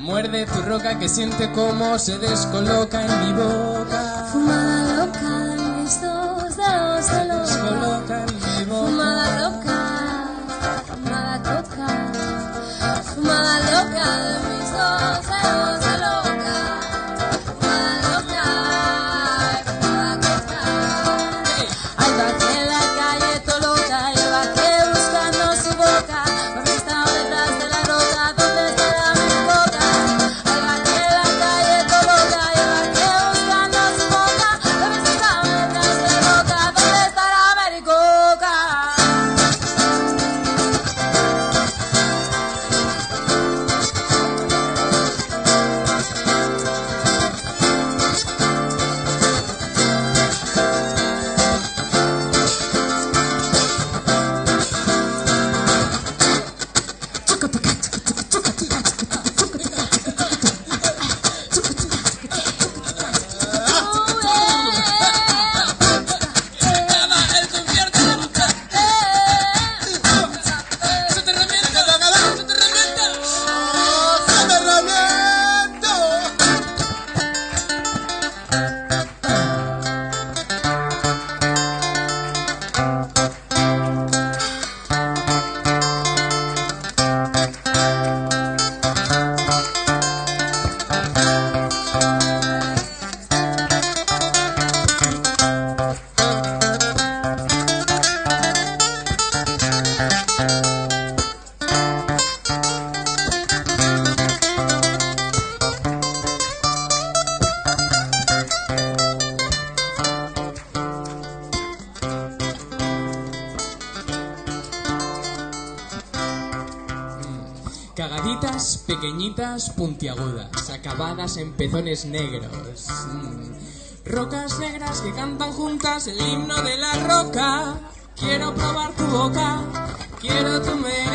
Muerde tu roca que siente como se descoloca en mi boca. Fumada puntiagudas, acabadas en pezones negros. Rocas negras que cantan juntas el himno de la roca. Quiero probar tu boca, quiero tu mericoca,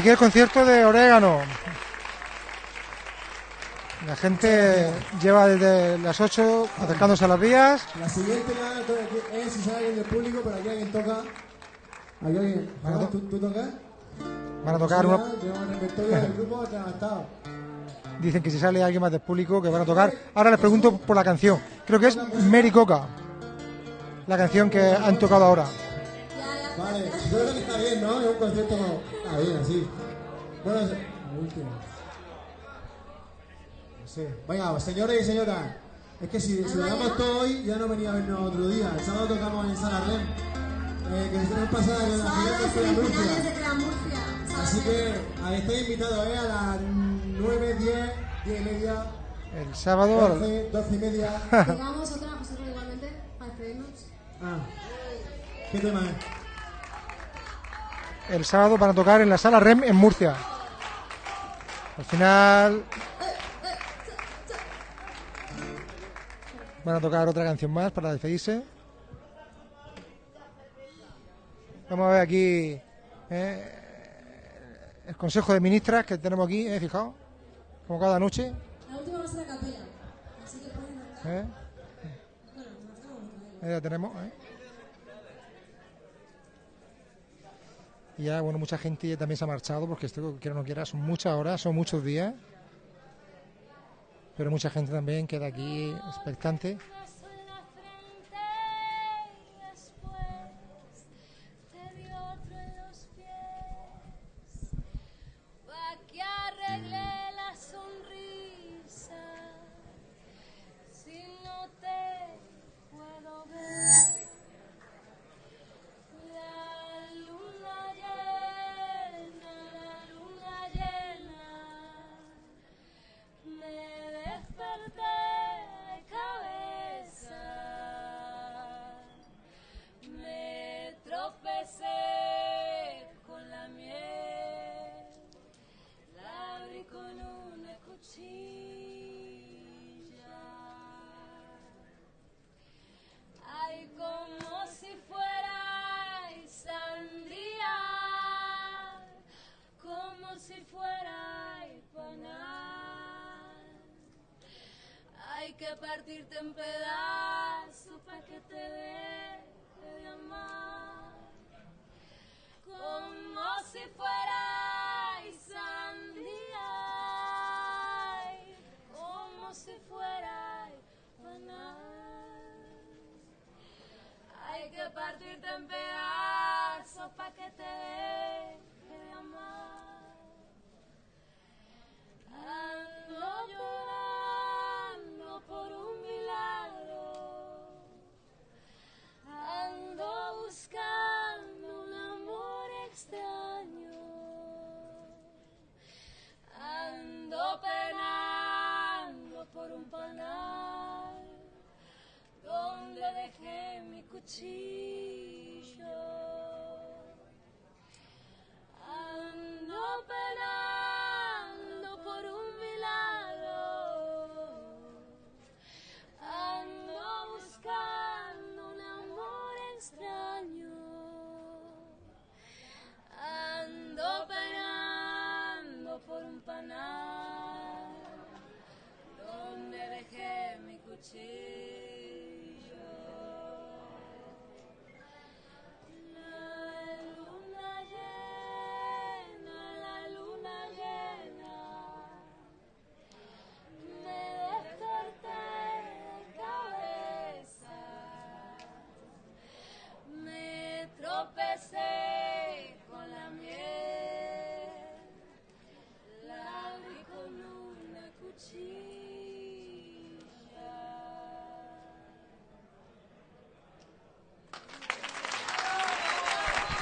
aquí el concierto de Orégano. La gente lleva desde las 8 acercándose a las vías. La siguiente es si sale alguien del público, pero aquí alguien toca. Aquí alguien. ¿no? ¿Tú, ¿Tú tocas? Van a tocar una- del grupo. Dicen que si sale alguien más del público que van a tocar. Ahora les pregunto por la canción. Creo que es Mary Coca. La canción que han tocado ahora. Vale, yo creo que está bien, ¿no? Es un concierto como... Está bien, así. Bueno, la última. No sé. Venga, señores y señoras. Es que si, si lo damos todo hoy, ya no venía a vernos otro día. El sábado tocamos en Sala Rem. Eh, que nos pasada en la final de Escuela Murcia. Así que ahí estáis invitados, ¿eh? A las 9, 10, 10 y media, El sábado. 12, 12 y media. Tocamos otra, vosotros igualmente, para despedirnos. Ah. ¿Qué tema es? El sábado van a tocar en la sala REM en Murcia. Al final. Van a tocar otra canción más para despedirse. Vamos a ver aquí eh, el Consejo de Ministras que tenemos aquí, eh, fijaos, como cada noche. La última va a ser a capela. Así que pueden eh. Ahí la tenemos. eh. Y ya, bueno, mucha gente también se ha marchado porque esto, quiera o no quiera, son muchas horas, son muchos días. Pero mucha gente también queda aquí expectante.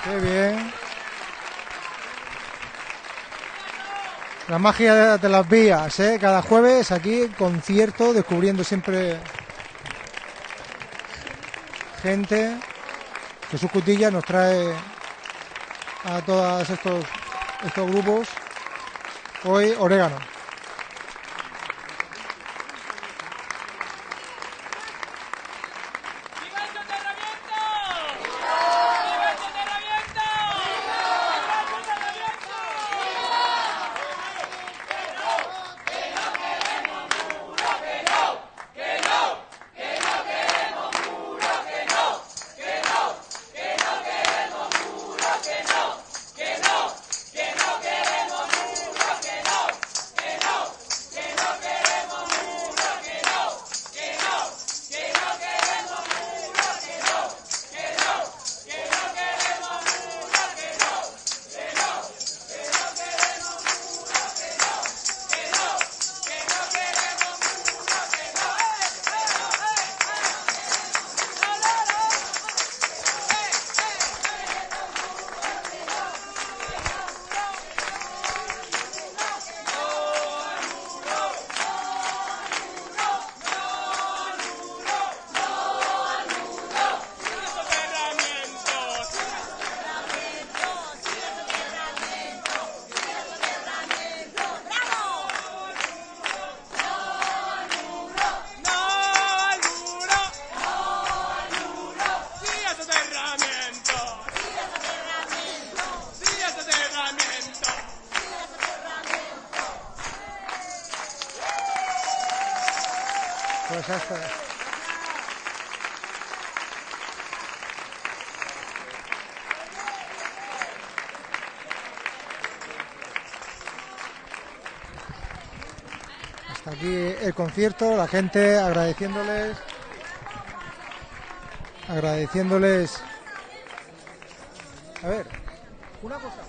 Qué bien. La magia de las vías, ¿eh? Cada jueves aquí concierto, descubriendo siempre gente. Jesús Cutilla nos trae a todos estos, estos grupos. Hoy Orégano. El concierto, la gente agradeciéndoles. Agradeciéndoles. A ver, una cosa.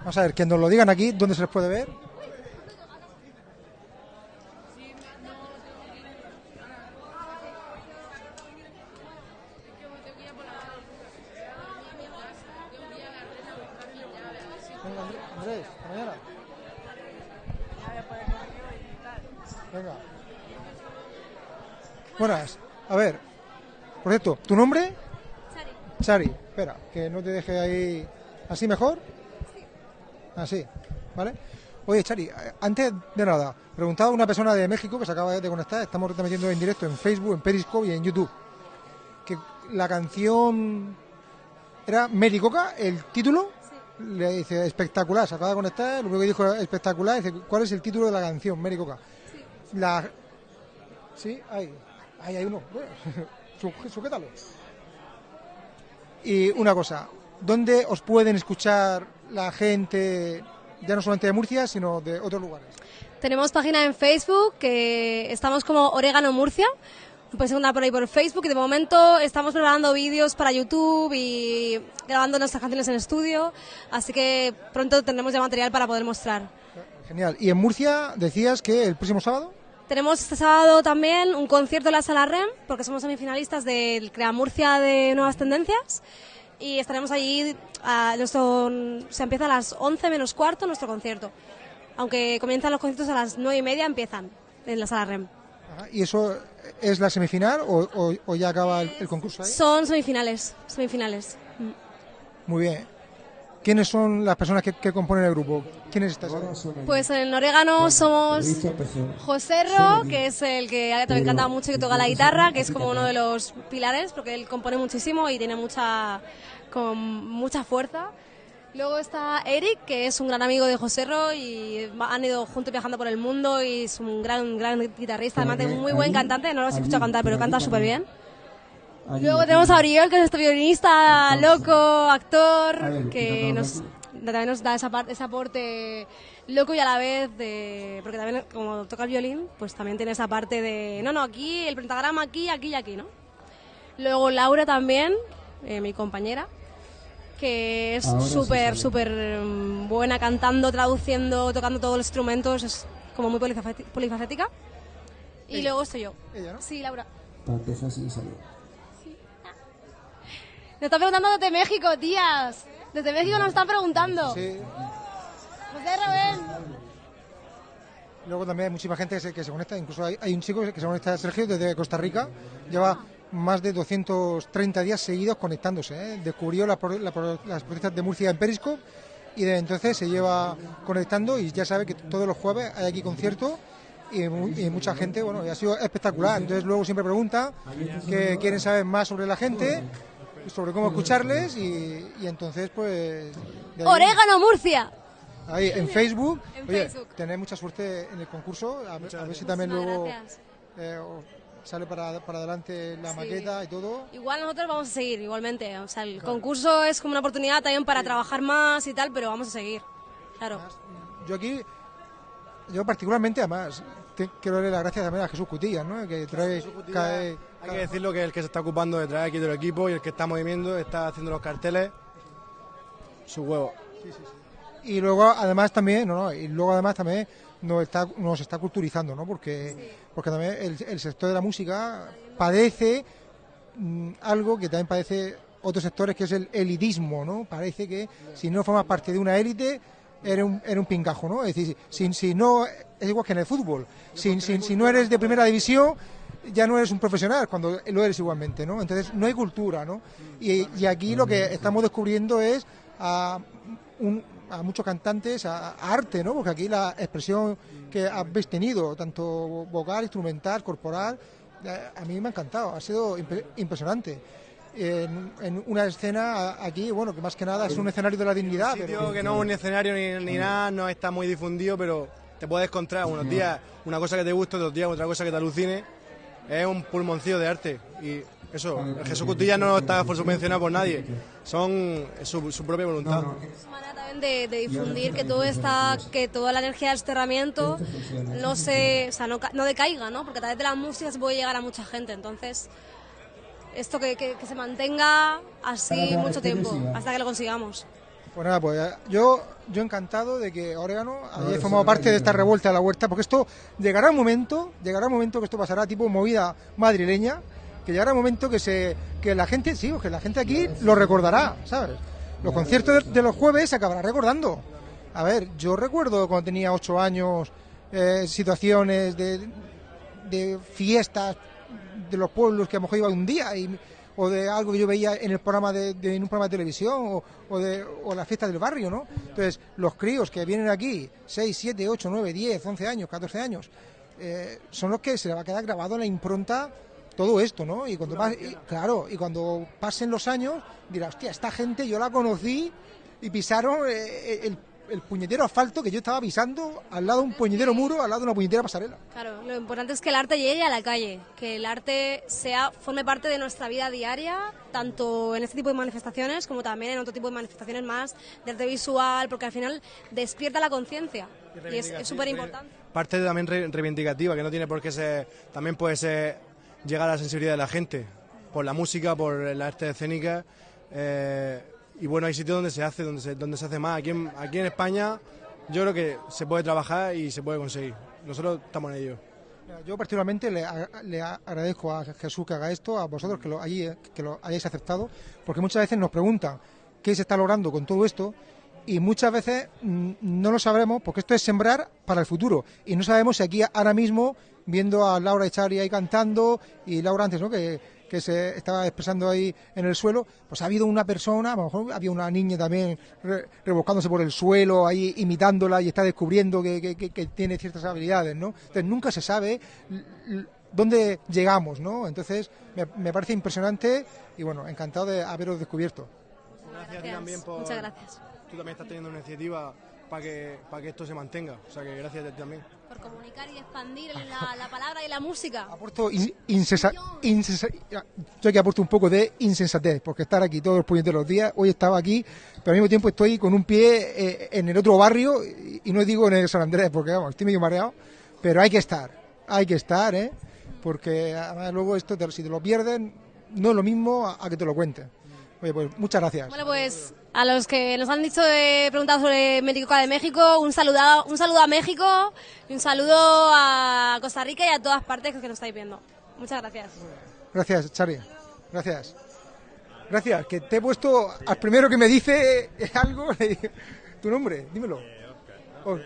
Vamos a ver, que nos lo digan aquí, ¿dónde se les puede ver? Venga, Andrés, Andrés, hasta mañana. Venga. Buenas. A ver, ¿tu nombre? Chari. Chari, espera, que no te deje ahí así mejor. Así, ¿vale? Oye, Chari, antes de nada, preguntaba a una persona de México que se acaba de conectar, estamos retransmitiendo en directo en Facebook, en Periscope y en YouTube, que la canción era Mericoca, el título, le dice espectacular, se acaba de conectar, lo único que dijo espectacular, dice, ¿cuál es el título de la canción, Mericoca? La... Sí, ahí, ahí hay uno, sujétalo. Y una cosa, ¿dónde os pueden escuchar la gente, ya no solamente de Murcia, sino de otros lugares? Tenemos página en Facebook que estamos como Orégano Murcia. Puedes encontrar por ahí por Facebook y de momento estamos preparando vídeos para YouTube y grabando nuestras canciones en estudio. Así que pronto tendremos ya material para poder mostrar. Genial. Y en Murcia decías que el próximo sábado. Tenemos este sábado también un concierto en la Sala REM, porque somos semifinalistas del Crea Murcia de Nuevas Tendencias. Y estaremos allí, a nuestro, se empieza a las 11 menos cuarto nuestro concierto. Aunque comienzan los conciertos a las 9 y media, empiezan en la Sala REM. Ajá, ¿Y eso es la semifinal o, o- o ya acaba el, el concurso ahí? Son semifinales, semifinales. Muy bien. ¿Quiénes son las personas que, que componen el grupo? ¿Quiénes estáis? Pues en Orégano somos José Ro, que es el que también canta mucho y que toca la guitarra, que es como uno de los pilares, porque él compone muchísimo y tiene mucha, con mucha fuerza. Luego está Eric, que es un gran amigo de José Ro y han ido juntos viajando por el mundo y es un gran, gran guitarrista, además de un muy buen cantante, no lo has escuchado cantar, pero canta súper bien. Luego tenemos a Oriol, que es este violinista loco, actor, que nos, también nos da esa parte, ese aporte loco y a la vez de... Porque también como toca el violín, pues también tiene esa parte de... No, no, aquí, el pentagrama aquí, aquí y aquí, ¿no? Luego Laura también, eh, mi compañera, que es súper, súper mm, buena cantando, traduciendo, tocando todos los instrumentos, es como muy polifacéti- polifacética. Y Ella. luego estoy yo. Ella, ¿no? Sí, Laura. Para salir. Nos están preguntando desde México, tías. Desde México nos están preguntando. Sí. José Rubén. Luego también hay muchísima gente que se, que se conecta, incluso hay, hay un chico que se conecta, Sergio, desde Costa Rica, lleva más de 230 días seguidos conectándose. ¿eh? Descubrió la la las protestas de Murcia en Periscope y desde entonces se lleva conectando y ya sabe que todos los jueves hay aquí concierto y, y mucha gente, bueno, y ha sido espectacular. Entonces luego siempre pregunta que quieren saber más sobre la gente, sobre cómo escucharles y, y entonces pues... ahí- Orégano Murcia. Ahí, en Facebook. En Oye, Facebook. tenéis mucha suerte en el concurso. A, ver- a ver si también luego eh, sale para, para adelante la Sí. maqueta y todo. Igual nosotros vamos a seguir, igualmente. O sea, el concurso es como una oportunidad también para trabajar más y tal, pero vamos a seguir. Claro. Yo aquí, yo particularmente, además, te- quiero darle las gracias también a Jesús Cutillas, ¿no? Que trae cae- Hay que decirlo que es el que se está ocupando de traer aquí del equipo y el que está moviendo, está haciendo los carteles. Su huevo. Y luego, además, también, no, no, y luego además también nos está, nos está culturizando, ¿no? Porque, porque también el, el sector de la música padece mm, algo que también padece otros sectores, que es el elitismo, ¿no? Parece que si no formas parte de una élite, eres un, eres un pingajo, ¿no? Es decir, si, si no, es igual que en el fútbol, si, si, si no eres de primera división, ya no eres un profesional, cuando lo eres igualmente, ¿no? Entonces, no hay cultura, ¿no? Y, y aquí lo que estamos descubriendo es a un, a muchos cantantes a, a arte, ¿no? Porque aquí la expresión que habéis tenido, tanto vocal, instrumental, corporal, eh, a mí me ha encantado, ha sido impresionante. En, en una escena aquí, bueno, que más que nada es un escenario de la dignidad. sitio pero- que no es un escenario ni, ni nada, no está muy difundido, pero te puedes encontrar unos días una cosa que te guste, otros días otra cosa que te alucine. Es un pulmoncillo de arte y eso, el Jesús Cutilla no está por subvencionado por nadie, son es su, su propia voluntad. también de, de difundir que todo está, que toda la energía del cerramiento no se, o sea, no, no decaiga, ¿no? Porque a través de la música se puede llegar a mucha gente. Entonces, esto que, que- que se mantenga así mucho tiempo, hasta que lo consigamos. Pues nada, pues yo, yo encantado de que Orégano haya formado parte de esta revuelta de la huerta, porque esto llegará un momento, llegará un momento que esto pasará tipo movida madrileña, que llegará un momento que se, que la gente, sí, que la gente aquí lo recordará, ¿sabes? Los conciertos de, de los jueves se acabará recordando. A ver, yo recuerdo cuando tenía ocho años eh, situaciones de, de fiestas de los pueblos que a lo mejor iba un día y, o de algo que yo veía en el programa de, de- en un programa de televisión o, o de o la fiesta del barrio, ¿no? Entonces, los críos que vienen aquí, 6, 7, 8, 9, 10, 11 años, 14 años, eh, son los que se le va a quedar grabado en la impronta todo esto, ¿no? Y cuando pas- y, claro, y cuando pasen los años, dirá, hostia, esta gente yo la conocí y pisaron eh, el, el puñetero asfalto que yo estaba pisando al lado de un puñetero muro, al lado de una puñetera pasarela. Claro, lo importante es que el arte llegue a la calle, que el arte sea forme parte de nuestra vida diaria, tanto en este tipo de manifestaciones como también en otro tipo de manifestaciones más de arte visual, porque al final despierta la conciencia y es es súper importante. Parte también re- reivindicativa, que no tiene por qué ser, también puede ser llegar a la sensibilidad de la gente, por la música, por la arte escénica. eh, y bueno, hay sitios donde se hace, donde se, donde se hace más. Aquí en, aquí en España yo creo que se puede trabajar y se puede conseguir. Nosotros estamos en ello. Yo particularmente le, agradezco a Jesús que haga esto, a vosotros que lo, allí, eh, que lo hayáis aceptado, porque muchas veces nos preguntan qué se está logrando con todo esto y muchas veces mm, no lo sabremos porque esto es sembrar para el futuro y no sabemos si aquí ahora mismo viendo a Laura Echari ahí cantando y Laura antes, ¿no? Que, que se estaba expresando ahí en el suelo, pues ha habido una persona, a lo mejor había una niña también re- rebuscándose por el suelo, ahí imitándola y está descubriendo que, que- que- que tiene ciertas habilidades, ¿no? Entonces nunca se sabe dónde llegamos, ¿no? Entonces me, me parece impresionante y bueno, encantado de haberos descubierto. Gracias también por... Muchas gracias. Tú también estás teniendo una iniciativa para que, para que esto se mantenga. O sea que gracias a ti también. Por comunicar y expandir la, la palabra y la música. Aporto in- insensa- insensa- yo aquí aporto un poco de insensatez, porque estar aquí todos los puñeteros días, hoy estaba aquí, pero al mismo tiempo estoy con un pie eh, en el otro barrio, y, y no digo en el San Andrés, porque vamos, estoy medio mareado, pero hay que estar, hay que estar, ¿eh? porque además luego esto, te- si te lo pierden, no es lo mismo a, a que te lo cuenten. Oye, pues muchas gracias. Bueno, pues a los que nos han dicho de preguntado sobre Médica de México, un saludo, un saludo a México y un saludo a Costa Rica y a todas partes que nos estáis viendo. Muchas gracias. Gracias, Charlie. Gracias. Gracias, que te he puesto al primero que me dice algo, tu nombre, dímelo. Oh.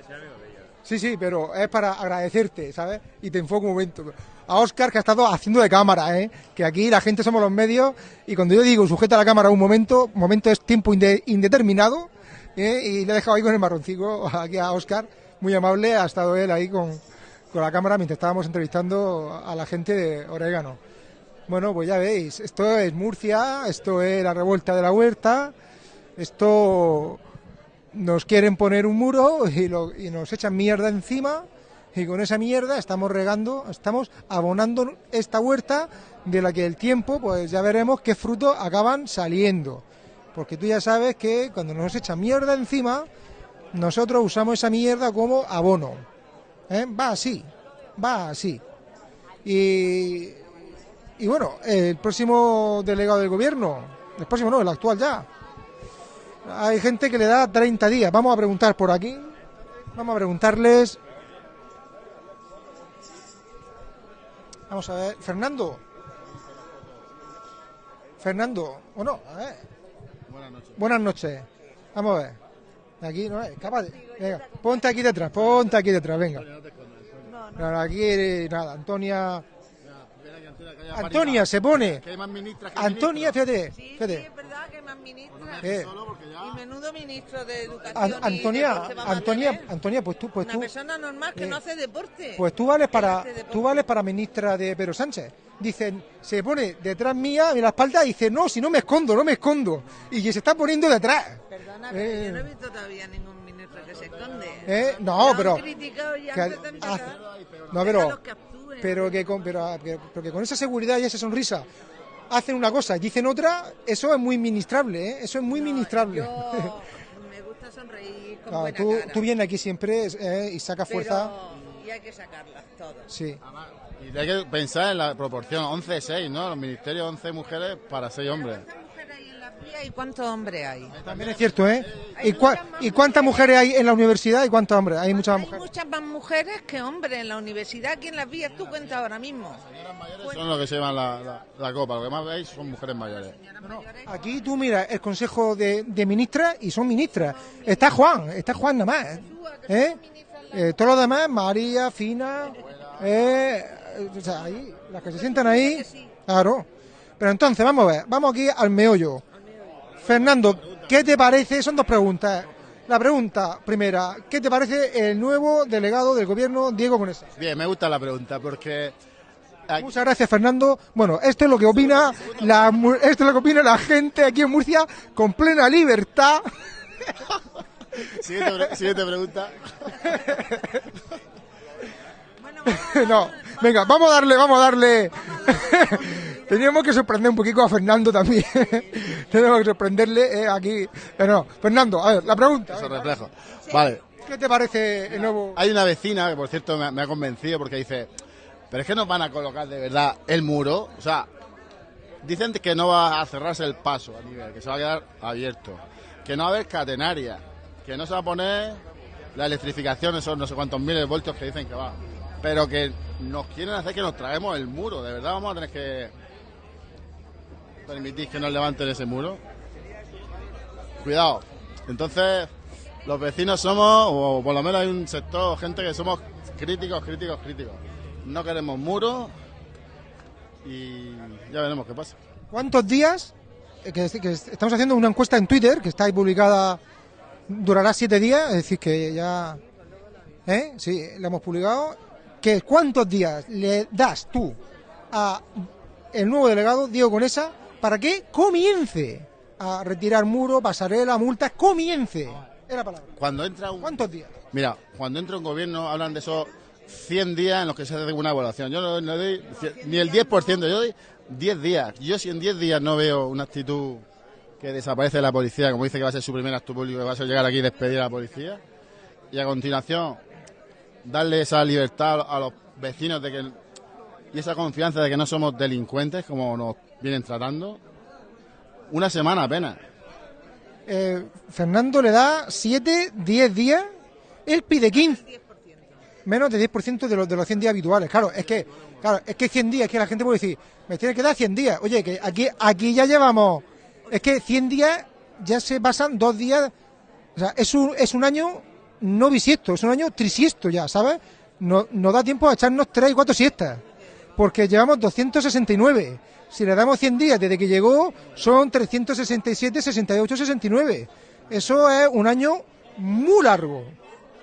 Sí, sí, pero es para agradecerte, ¿sabes? Y te enfoco un momento. A Oscar, que ha estado haciendo de cámara, ¿eh? Que aquí la gente somos los medios y cuando yo digo sujeta la cámara un momento, momento es tiempo inde- indeterminado ¿eh? y le he dejado ahí con el marroncico aquí a Oscar, muy amable, ha estado él ahí con, con la cámara mientras estábamos entrevistando a la gente de Orégano. Bueno, pues ya veis, esto es Murcia, esto es la revuelta de la huerta, esto nos quieren poner un muro y, lo- y nos echan mierda encima y con esa mierda estamos regando, estamos abonando esta huerta de la que el tiempo, pues ya veremos qué frutos acaban saliendo. Porque tú ya sabes que cuando nos echan mierda encima, nosotros usamos esa mierda como abono. ¿eh? Va así, va así. Y, y bueno, el próximo delegado del gobierno, el próximo no, el actual ya, hay gente que le da 30 días. Vamos a preguntar por aquí. Vamos a preguntarles. Vamos a ver. Fernando. Fernando. ¿O no? A ver. Buenas noches. Buenas noches. Vamos a ver. Aquí, no es capaz de- Venga, ponte aquí detrás, ponte aquí detrás, venga. No, no, aquí, nada, Antonia. Antonia se pone. Que hay más ministras que Antonia, fíjate, Sí, fíjate. es verdad que más ministra. Eh. Y menudo ministro de educación. An- y Antonia, deporte va a Antonia. Antonia, pues tú, pues Una tú, persona normal que eh, no hace deporte. pues tú vales para, hace deporte. tú vales para ministra de Pedro Sánchez. Dicen, se pone detrás mía, en la espalda, y dice, no, si no me escondo, no me escondo. Y que se está poniendo detrás. Perdona, pero Eh. yo no he visto todavía ningún ministro que se esconde. Eh, no, Ya han pero- criticado ya que antes de empezar. hace- No, pero, Déjalos que actúen. Pero que con, pero, pero- pero que con esa seguridad y esa sonrisa hacen una cosa y dicen otra, eso es muy ministrable, ¿eh? Eso es muy ministrable. Yo me gusta sonreír con Claro, buena tú, cara. tú vienes aquí siempre eh, y sacas fuerza. Pero- Y hay que sacarlas todas. Sí. Y hay que pensar en la proporción 11-6, ¿no? Los ministerios 11 mujeres para 6 hombres. ¿Y cuántos hombres hay? También es cierto, ¿eh? ¿Y, cua- ¿Y cuántas mujeres hay en la universidad y cuántos hombres? Hay muchas Hay mujeres. muchas más mujeres que hombres en la universidad. ¿Quién las vías tú cuenta ahora mismo? Son los que se llevan la, la- la copa. Lo que más veis son mujeres mayores. Aquí tú miras el consejo de, de ministras y son ministras. Está Juan, está Juan nada más. ¿eh? Eh, todos los demás, María, Fina, eh, o sea, ahí, las que se sientan ahí, claro. Pero entonces, vamos a ver, vamos aquí al meollo. Fernando, ¿qué te parece? Son dos preguntas. La pregunta primera, ¿qué te parece el nuevo delegado del gobierno, Diego Conesa? Bien, me gusta la pregunta porque Muchas gracias, Fernando. Bueno, esto es lo que opina la, esto es lo que opina la gente aquí en Murcia con plena libertad. Siguiente, pre- siguiente pregunta. no, venga, vamos a darle, vamos a darle. Teníamos que sorprender un poquito a Fernando también. Tenemos que sorprenderle eh, aquí. Pero no, Fernando, a ver, la pregunta. Eso reflejo. Vale. ¿Qué te parece el nuevo? Hay una vecina que, por cierto, me, ha- me ha convencido porque dice: Pero es que nos van a colocar de verdad el muro. O sea, dicen que no va a cerrarse el paso a nivel, que se va a quedar abierto. Que no va a haber catenaria. Que no se va a poner la electrificación, esos no sé cuántos miles de voltios que dicen que va. Pero que nos quieren hacer que nos traguemos el muro. De verdad vamos a tener que permitir que nos levanten ese muro. Cuidado. Entonces, los vecinos somos, o por lo menos hay un sector, gente que somos críticos, críticos, críticos. No queremos muros y ya veremos qué pasa. ¿Cuántos días? eh, que estamos haciendo una encuesta en Twitter que está ahí publicada, durará siete días, es decir, que ya. ¿Eh? Sí, la hemos publicado. Que ¿Cuántos días le das tú a el nuevo delegado, Diego Conesa, para que comience a retirar muro, pasarela, multas? Comience. Es la palabra. Cuando entra un... ¿Cuántos días? Mira, cuando entra un gobierno hablan de esos 100 días en los que se hace una evaluación. Yo no, no doy ni el 10%, yo doy 10 días. Yo si en 10 días no veo una actitud que desaparece de la policía, como dice que va a ser su primer acto público, que va a ser llegar aquí y despedir a la policía, y a continuación darle esa libertad a los vecinos de que y esa confianza de que no somos delincuentes como nos vienen tratando, una semana apenas. Eh, Fernando le da 7, 10 días, él pide 15. Menos de 10% de los, de los 100 días habituales. Claro, es que claro, es que 100 días, es que la gente puede decir, me tiene que dar 100 días. Oye, que aquí, aquí ya llevamos, es que 100 días ya se pasan dos días, o sea, es un, es un año no bisiesto, es un año trisiesto ya, ¿sabes? No, no da tiempo a echarnos 3 y 4 siestas, porque llevamos 269. Si le damos 100 días desde que llegó, son 367, 68, 69. Eso es un año muy largo,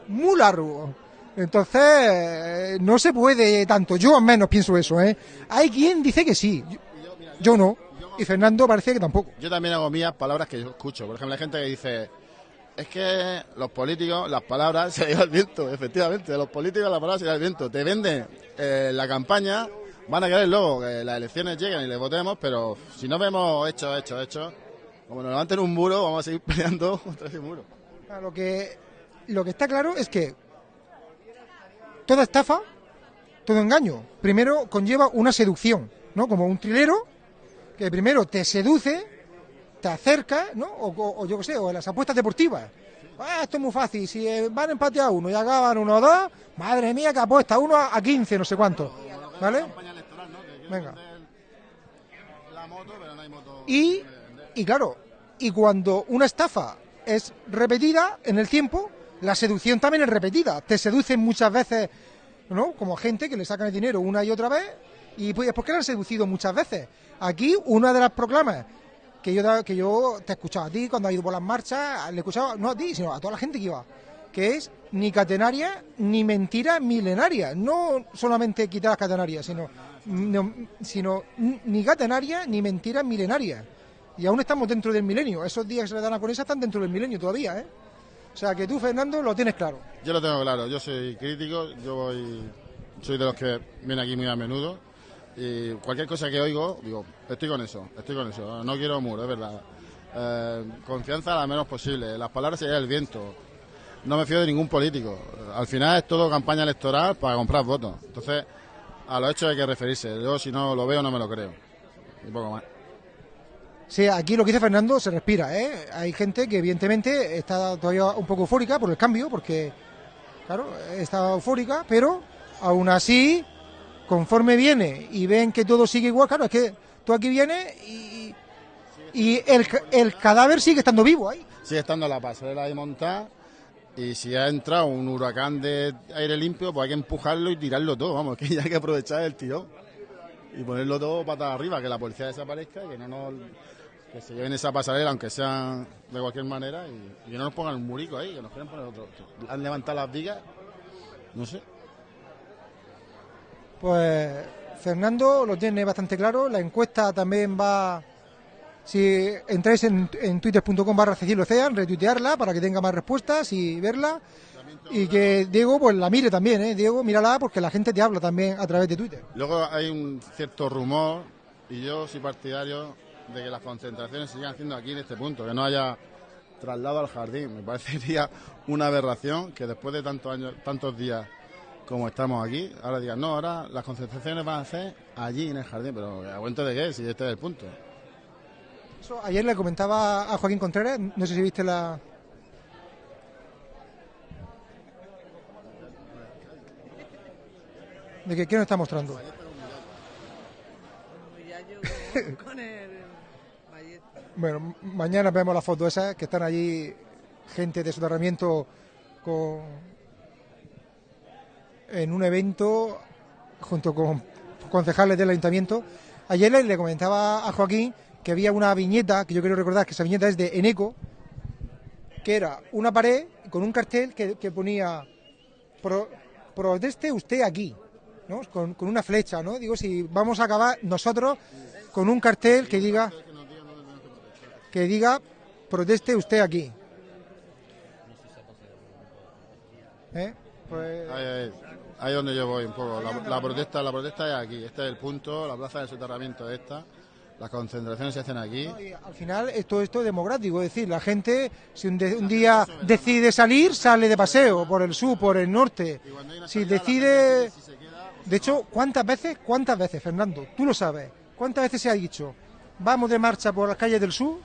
muy largo. Entonces, no se puede tanto. Yo al menos pienso eso, ¿eh? Hay quien dice que sí, yo, yo no. Y Fernando parece que tampoco. Yo también hago mías palabras que yo escucho. Por ejemplo, hay gente que dice, es que los políticos, las palabras se llevan al viento. Efectivamente, los políticos las palabras se llevan al viento. Te venden eh, la campaña, van a querer luego que las elecciones lleguen y les votemos, pero si no vemos hechos, hechos, hechos, como nos levanten un muro, vamos a seguir peleando contra ese muro. Lo que, lo que está claro es que toda estafa, todo engaño, primero conlleva una seducción, ¿no? Como un trilero que primero te seduce, te acerca, ¿no? O, o- yo qué sé, o en las apuestas deportivas. Ah, esto es muy fácil, si eh, van a empate a uno y acaban uno o dos, madre mía, que apuesta uno a, a 15, no sé cuánto. ¿Vale? Venga. Y, y claro, y cuando una estafa es repetida en el tiempo, la seducción también es repetida. Te seducen muchas veces, ¿no? Como gente que le sacan el dinero una y otra vez ¿Y pues, por qué la han seducido muchas veces? Aquí, una de las proclamas que yo, que yo te he escuchado a ti cuando has ido por las marchas, le he escuchado, no a ti, sino a toda la gente que iba, que es ni catenaria ni mentira milenaria. No solamente quitar las catenarias, sino, no- sino ni catenaria ni mentira milenaria. Y aún estamos dentro del milenio. Esos días que se le dan a Conesa están dentro del milenio todavía, ¿eh? O sea que tú, Fernando, lo tienes claro. Yo lo tengo claro, yo soy crítico, yo voy, soy de los que viene aquí muy a menudo y cualquier cosa que oigo, digo, estoy con eso, estoy con eso, no quiero muro, es verdad. Eh, confianza la menos posible, las palabras se llevan el viento, no me fío de ningún político, al final es todo campaña electoral para comprar votos, entonces a los hechos hay que referirse, yo si no lo veo no me lo creo, y poco más. Sí, aquí lo que dice Fernando se respira, ¿eh? Hay gente que evidentemente está todavía un poco eufórica por el cambio, porque, claro, está eufórica, pero aún así, conforme viene y ven que todo sigue igual, claro, es que tú aquí vienes y, y el, el cadáver sigue estando vivo ahí. sigue estando la pasarela ahí montada y si ha entrado un huracán de aire limpio, pues hay que empujarlo y tirarlo todo, vamos, que ya hay que aprovechar el tirón y ponerlo todo patas arriba, que la policía desaparezca y que no nos que se lleven esa pasarela, aunque sea de cualquier manera, y, y que no nos pongan un murico ahí, que nos quieran poner otro. Han levantado las vigas, no sé. Pues Fernando lo tiene bastante claro. La encuesta también va. Si entráis en, en twitter.com barra Cean, retuitearla para que tenga más respuestas y verla. Y que Diego pues la mire también, ¿eh? Diego, mírala porque la gente te habla también a través de Twitter. Luego hay un cierto rumor, y yo soy partidario de que las concentraciones se sigan haciendo aquí en este punto, que no haya traslado al jardín. Me parecería una aberración que después de tantos años, tantos días como estamos aquí, ahora digan, no, ahora las concentraciones van a hacer allí en el jardín, pero ¿a cuento de qué? Si este es el punto. Eso ayer le comentaba a Joaquín Contreras, no sé si viste la. ¿De qué, qué nos está mostrando? con el ballesta. Bueno, mañana vemos las fotos esas que están allí gente de soterramiento con en un evento junto con concejales del ayuntamiento. Ayer le comentaba a Joaquín que había una viñeta, que yo quiero recordar que esa viñeta es de Eneco, que era una pared con un cartel que, que ponía "Pro- proteste usted aquí, ¿no? Con, con una flecha, ¿no? Digo, si vamos a acabar nosotros con un cartel que diga que diga proteste usted aquí. ¿Eh? Pues Ahí, ahí, donde yo voy un poco. La, protesta, la protesta es aquí, este es el punto, la plaza del soterramiento es esta, las concentraciones se hacen aquí. al final esto, esto es democrático, es decir, la gente si un, de- un día decide salir, sale de paseo por el sur, por el norte. Si decide... De hecho, ¿cuántas veces, cuántas veces, Fernando? Tú lo sabes. ¿Cuántas veces se ha dicho, vamos de marcha por las calles del sur,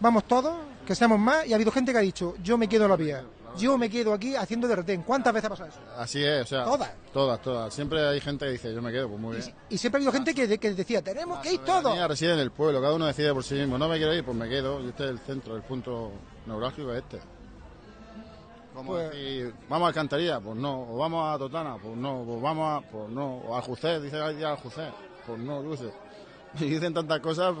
vamos todos, que seamos más? Y ha habido gente que ha dicho, yo me quedo en la vía, yo me quedo aquí haciendo de retén. ¿Cuántas veces ha pasado eso? Así es, o sea. Todas. Todas, todas. Siempre hay gente que dice, yo me quedo, pues muy bien. Y siempre ha habido gente que, de- que decía, tenemos que ir todos. reside en el pueblo, cada uno decide por sí mismo. No me quiero ir, pues me quedo. Y este es el centro, el punto neurálgico es este. Como Pues- decir, vamos a Alcantarilla, pues no. O vamos a Totana, pues no. O vamos a, pues no. O a Aljucé, dice día a Aljucé, pues no, yo sé. Y dicen tantas cosas,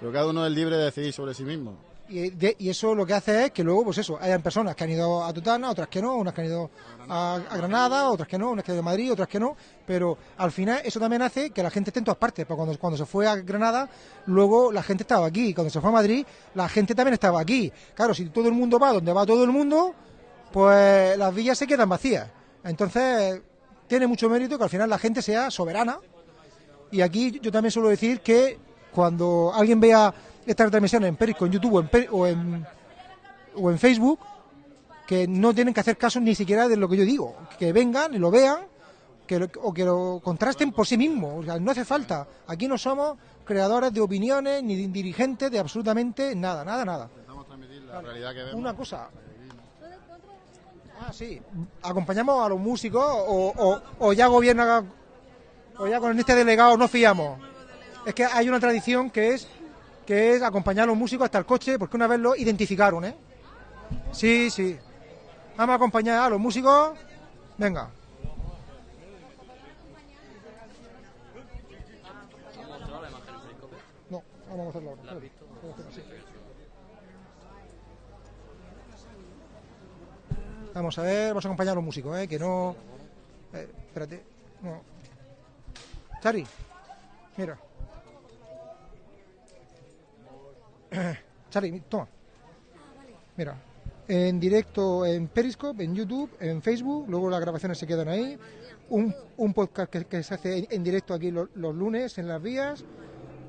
pero cada uno es libre de decidir sobre sí mismo. Y, de- y eso lo que hace es que luego, pues eso, hayan personas que han ido a Tutana, otras que no, unas que han ido a, Granada, otras que no, unas que han ido a Madrid, otras que no, pero al final eso también hace que la gente esté en todas partes, porque cuando, cuando se fue a Granada, luego la gente estaba aquí, y cuando se fue a Madrid, la gente también estaba aquí. Claro, si todo el mundo va donde va todo el mundo, pues las villas se quedan vacías. Entonces, tiene mucho mérito que al final la gente sea soberana y aquí yo también suelo decir que cuando alguien vea esta transmisión en Periscope, en YouTube o en, o en, o en Facebook, que no tienen que hacer caso ni siquiera de lo que yo digo. Que vengan y lo vean que lo- o que lo contrasten por sí mismos. O sea, no hace falta. Aquí no somos creadores de opiniones ni de dirigentes de absolutamente nada, nada, nada. La realidad que vemos. Una cosa. Ah, sí. Acompañamos a los músicos o, o- o ya gobierna o ya con este delegado no fiamos. Es que hay una tradición que es que es acompañar a los músicos hasta el coche, porque una vez lo identificaron, ¿eh? Sí, sí. Vamos a acompañar a los músicos. Venga. No, vamos a hacerlo. Vamos a ver, vamos a acompañar a los músicos, ¿eh? Que no... Eh, espérate. No. Chari, mira. Chari, toma. Mira, en directo en Periscope, en YouTube, en Facebook, luego las grabaciones se quedan ahí. Un, podcast que, se hace en, directo aquí lo- los, lunes en las vías,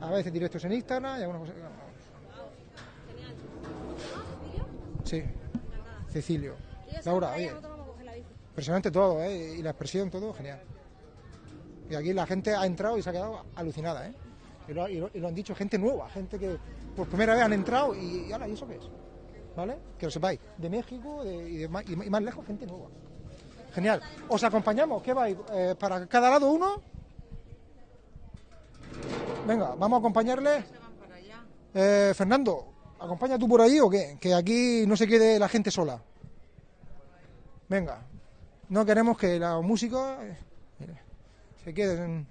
a veces directos en Instagram y alguna cosa. Sí, Cecilio. Laura, oye, impresionante todo, ¿eh? Y la expresión, todo, genial. Y aquí la gente ha entrado y se ha quedado alucinada, ¿eh? Y lo, han dicho gente nueva, gente que por primera vez han entrado y, y ala, ¿y eso qué es? ¿Vale? Que lo sepáis. De México y, de y más- lejos, gente nueva. Genial. ¿Os acompañamos? ¿Qué vais? Eh, ¿Para cada lado uno? Venga, vamos a acompañarle. Eh, Fernando, ¿acompaña tú por ahí o qué? Que aquí no se quede la gente sola. Venga, no queremos que los músicos eh, se queden.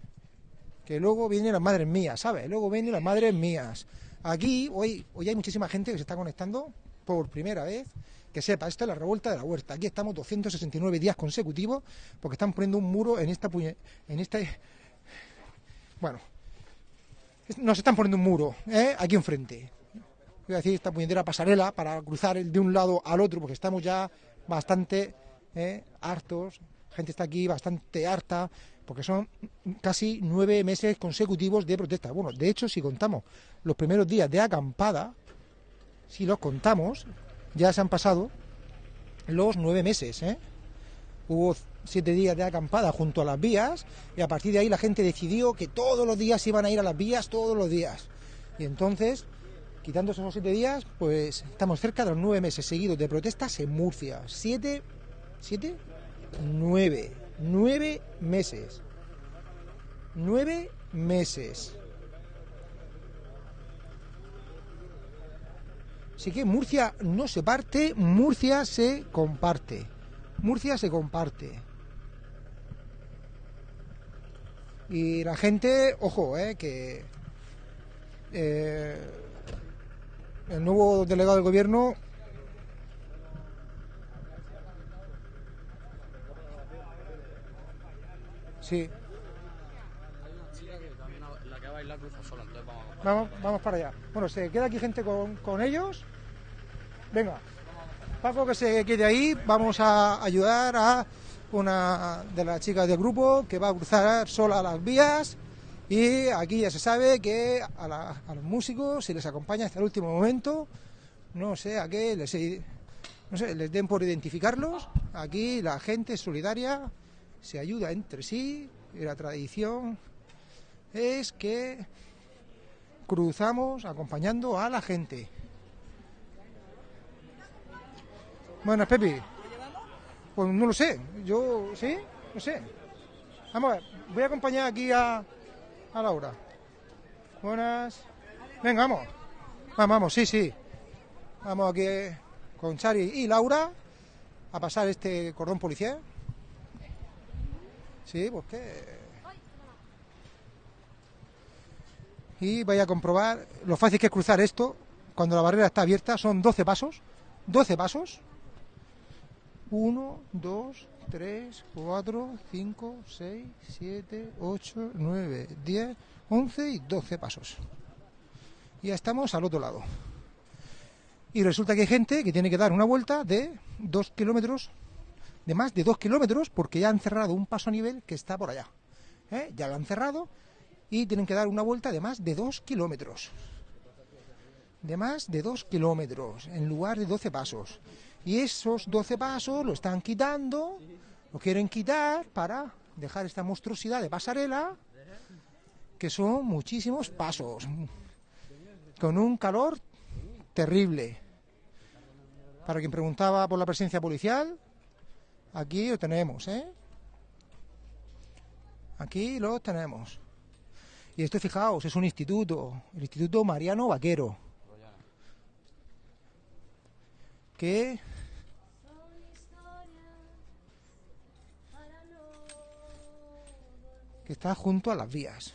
Que luego vienen las madres mías, ¿sabes? Luego vienen las madres mías. Aquí, hoy, hoy hay muchísima gente que se está conectando por primera vez. Que sepa, esto es la revuelta de la huerta. Aquí estamos 269 días consecutivos porque están poniendo un muro en esta puñe- en este bueno, nos están poniendo un muro, ¿eh? aquí enfrente. Voy a decir esta puñetera pasarela para cruzar de un lado al otro, porque estamos ya bastante ¿eh? hartos. La gente está aquí bastante harta, porque son casi nueve meses consecutivos de protesta. Bueno, de hecho, si contamos los primeros días de acampada, si los contamos, ya se han pasado los nueve meses. ¿eh? Hubo siete días de acampada junto a las vías y a partir de ahí la gente decidió que todos los días iban a ir a las vías, todos los días. Y entonces, quitando esos siete días, pues estamos cerca de los nueve meses seguidos de protestas en Murcia. Siete, siete, nueve, nueve meses. Nueve meses. Así que Murcia no se parte, Murcia se comparte. Murcia se comparte. Y la gente, ojo, eh, que eh, el nuevo delegado del gobierno sí, Hay una chica que también la que va a bailar cruza sola, entonces vamos a vamos, vamos para allá. Bueno, se queda aquí gente con, con ellos. Venga, Paco que se quede ahí, vamos a ayudar a una de las chicas del grupo que va a cruzar sola las vías. Y aquí ya se sabe que a, la- a los músicos se les acompaña hasta el último momento, no sé a qué les, no sé, les den por identificarlos, aquí la gente es solidaria, se ayuda entre sí y la tradición es que cruzamos acompañando a la gente. Buenas, Pepi. Pues no lo sé. Yo, ¿sí? No sé. Vamos a ver. Voy a acompañar aquí a, a Laura. Buenas. Venga, vamos. Vamos, vamos, sí, sí. Vamos aquí con Chari y Laura a pasar este cordón policial. Sí, pues que... Y vaya a comprobar lo fácil que es cruzar esto cuando la barrera está abierta. Son 12 pasos. 12 pasos. 1, 2, 3, 4, 5, 6, 7, 8, 9, 10, 11 y 12 pasos. Y ya estamos al otro lado. Y resulta que hay gente que tiene que dar una vuelta de 2 kilómetros, de más de 2 kilómetros, porque ya han cerrado un paso a nivel que está por allá. ¿Eh? Ya lo han cerrado y tienen que dar una vuelta de más de 2 kilómetros. De más de 2 kilómetros, en lugar de 12 pasos. Y esos 12 pasos lo están quitando, lo quieren quitar para dejar esta monstruosidad de pasarela, que son muchísimos pasos, con un calor terrible. Para quien preguntaba por la presencia policial, Aquí lo tenemos, ¿eh? Aquí lo tenemos. Y esto, fijaos, es un instituto, el Instituto Mariano Vaquero. Que... que está junto a las vías.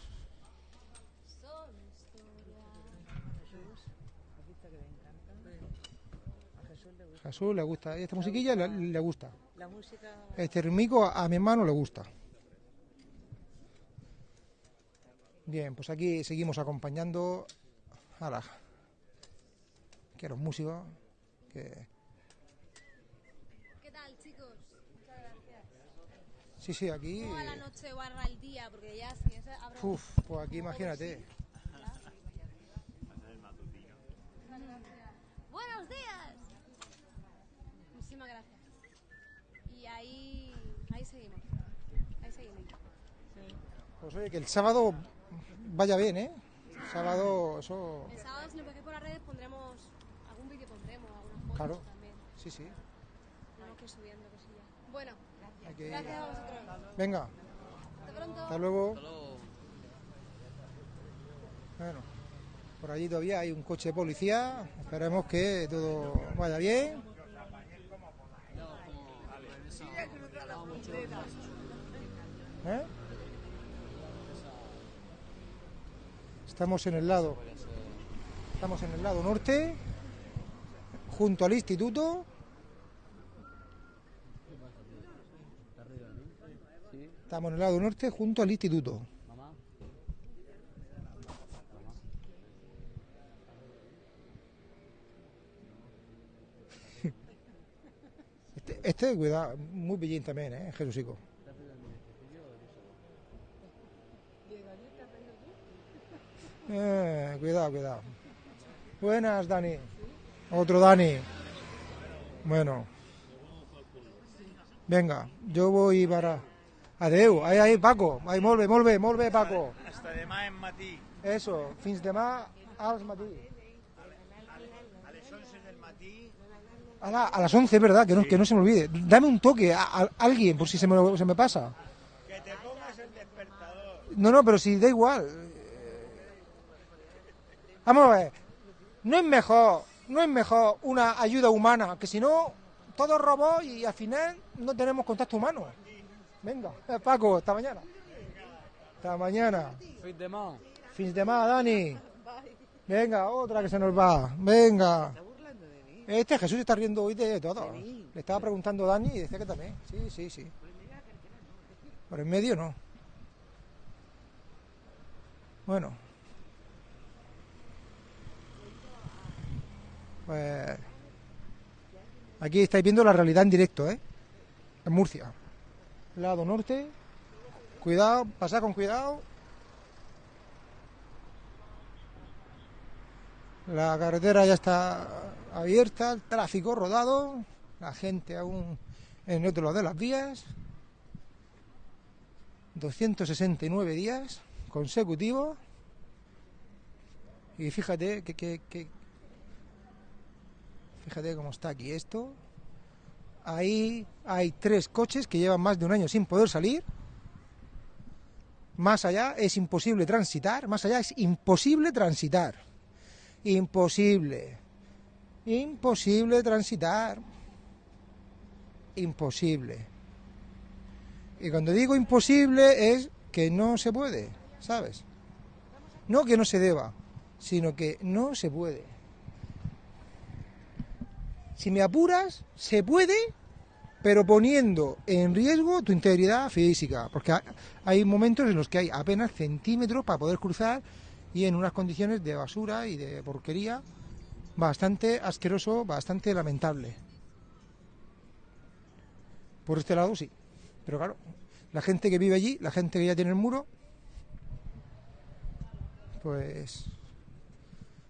Jesús le gusta. Esta musiquilla le gusta. La música. Este ritmico a mi hermano le gusta. Bien, pues aquí seguimos acompañando a la que a los músicos que ¿Qué tal, chicos? Muchas gracias. sí sí aquí ¿Cómo va la noche barra el día? Porque ya si es habrá... uf, pues aquí imagínate Buenos días. Muchísimas gracias. Y ahí, ahí seguimos. Ahí seguimos. Pues oye que el sábado vaya bien eh sábado eso El sábado, si nos veis por las redes, pondremos algún vídeo, pondremos algunas fotos claro también. sí sí Tenemos que ir subiendo cosillas. Bueno, que- gracias a vosotros. venga Hasta pronto. hasta luego bueno por allí todavía hay un coche de policía esperemos que todo vaya bien ¿Eh? Estamos en el lado. Estamos en el lado norte, junto al instituto. Estamos en el lado norte, junto al instituto. Este, este cuidado, muy pillín también, ¿eh? Eh, cuidado, cuidado. Buenas, Dani. Otro Dani. Bueno. Venga, yo voy para... Adeu, ahí, ahí, Paco. Ahí, molt bé, molt bé, molt bé, Paco. Hasta demà en matí. Eso, fins demà als matí. A les 11 del matí. A, la- a las 11, ¿verdad? Que no, que no se me olvide. Dame un toque a, a alguien, por si se me, se me pasa. Que te pongas el despertador. No, no, pero si da igual. Vamos a ver. No es mejor, no es mejor una ayuda humana, que si no, todo robot y al final no tenemos contacto humano. Venga, eh, Paco, hasta mañana. Hasta mañana. Fit de mano. Fins de más, Dani. Venga, otra que se nos va. Venga. Este Jesús se está riendo hoy de todo. Le estaba preguntando a Dani y decía que también. Sí, sí, sí. Por en medio no. Bueno. Pues aquí estáis viendo la realidad en directo, ¿eh? En Murcia. Lado norte. Cuidado, pasad con cuidado. La carretera ya está abierta, el tráfico rodado, la gente aún en otro lado de las vías. 269 días consecutivos. Y fíjate que- que- fíjate cómo está aquí esto. Ahí hay tres coches que llevan más de un año sin poder salir. Más allá es imposible transitar, más allá es imposible transitar. Imposible. Imposible transitar. Imposible. Y cuando digo imposible es que no se puede, ¿sabes? No que no se deba, sino que no se puede. Si me apuras, se puede, pero poniendo en riesgo tu integridad física, porque ha- hay momentos en los que hay apenas centímetros para poder cruzar y en unas condiciones de basura y de porquería bastante asqueroso, bastante lamentable. Por este lado sí, pero claro, la gente que vive allí, la gente que ya tiene el muro, pues...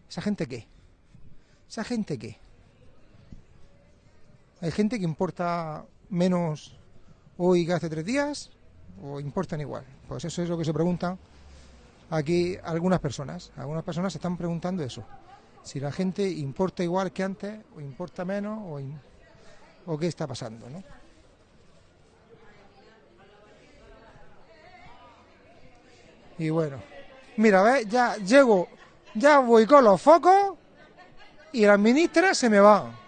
¿Esa gente qué? ¿Esa gente qué? Hay gente que importa menos hoy que hace tres días o importan igual. Pues eso es lo que se preguntan aquí algunas personas. Algunas personas se están preguntando eso. Si la gente importa igual que antes o importa menos o, qué está pasando, ¿no? Y bueno, mira, ¿ves? Ya llego, ya voy con los focos y las ministras se me van.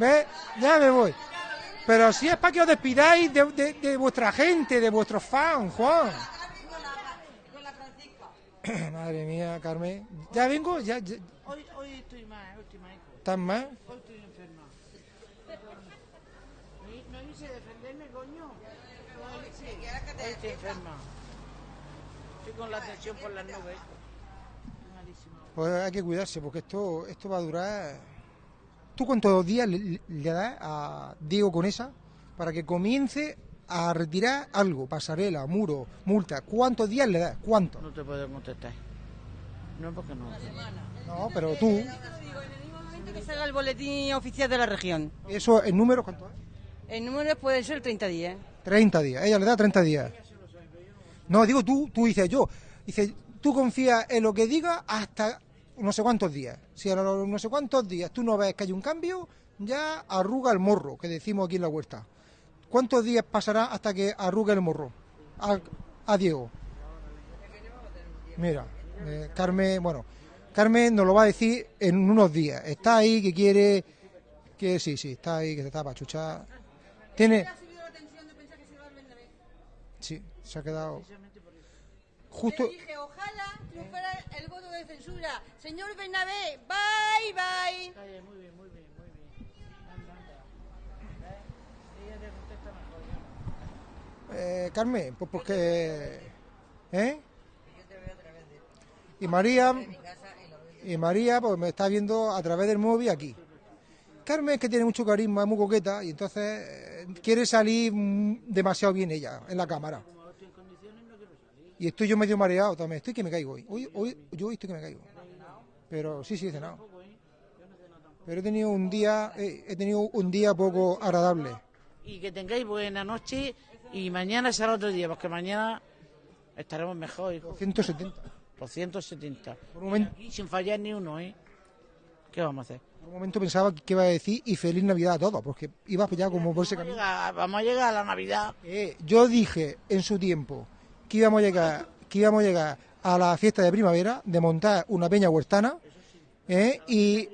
¿Ves? Ya me voy. Pero si es para que os despidáis de, de- de vuestra gente, de vuestros fans, Juan. Madre mía, Carmen. Ya vengo, ya, ya- Hoy, hoy estoy más, hoy estoy hijo. ¿Estás más? Hoy estoy enferma. sé defenderme, coño. Hoy estoy enferma. Estoy con la tensión por las nubes. Malísimo. Pues hay que cuidarse porque esto, esto va a durar. ¿Tú cuántos días le, le das a Diego Conesa para que comience a retirar algo? Pasarela, muro, multa. ¿Cuántos días le das? ¿Cuántos? No te puedo contestar. No, porque no. No, pero tú, que salga el boletín oficial de la región. eso, ¿el número cuánto es? El número puede ser 30 días. 30 días. Ella le da 30 días. No, digo tú, tú dices yo. Dice, tú confías en lo que diga hasta no sé cuántos días. Si a los no sé cuántos días tú no ves que hay un cambio, ya arruga el morro, que decimos aquí en la huerta. ¿Cuántos días pasará hasta que arrugue el morro? A, a Diego. Mira, eh, Carmen, bueno, Carmen nos lo va a decir en unos días. Está ahí que quiere, que sí, sí, está ahí que se está pachuchar. Tiene, sí, se ha quedado. Justo, dije, ojalá triunfara el voto de censura. Señor Bernabé, bye, bye. Muy bien, muy bien, muy bien. Anda, anda. ¿Ves? Ella te contesta mejor. eh, Carmen, pues porque, ¿eh? Y María, y María, pues me está viendo a través del móvil aquí. Carmen es que tiene mucho carisma, es muy coqueta y entonces eh, quiere salir mm, demasiado bien ella en la cámara. Y estoy yo medio mareado también, estoy que me caigo hoy. Hoy, hoy yo hoy estoy que me caigo. Pero sí, sí, he cenado. Pero he tenido un día, eh, he tenido un día poco agradable. Y que tengáis buena noche y mañana será otro día, porque mañana estaremos mejor. hijo. 170. 270. Por un momento- Y sin fallar ni uno, ¿eh? ¿Qué vamos a hacer? En un momento pensaba que iba a decir y feliz Navidad a todos, porque iba ya como por ese a camino. vamos a llegar a la Navidad. Eh, yo dije en su tiempo que íbamos a llegar, que íbamos a llegar a la fiesta de primavera, de montar una peña huertana, eh, y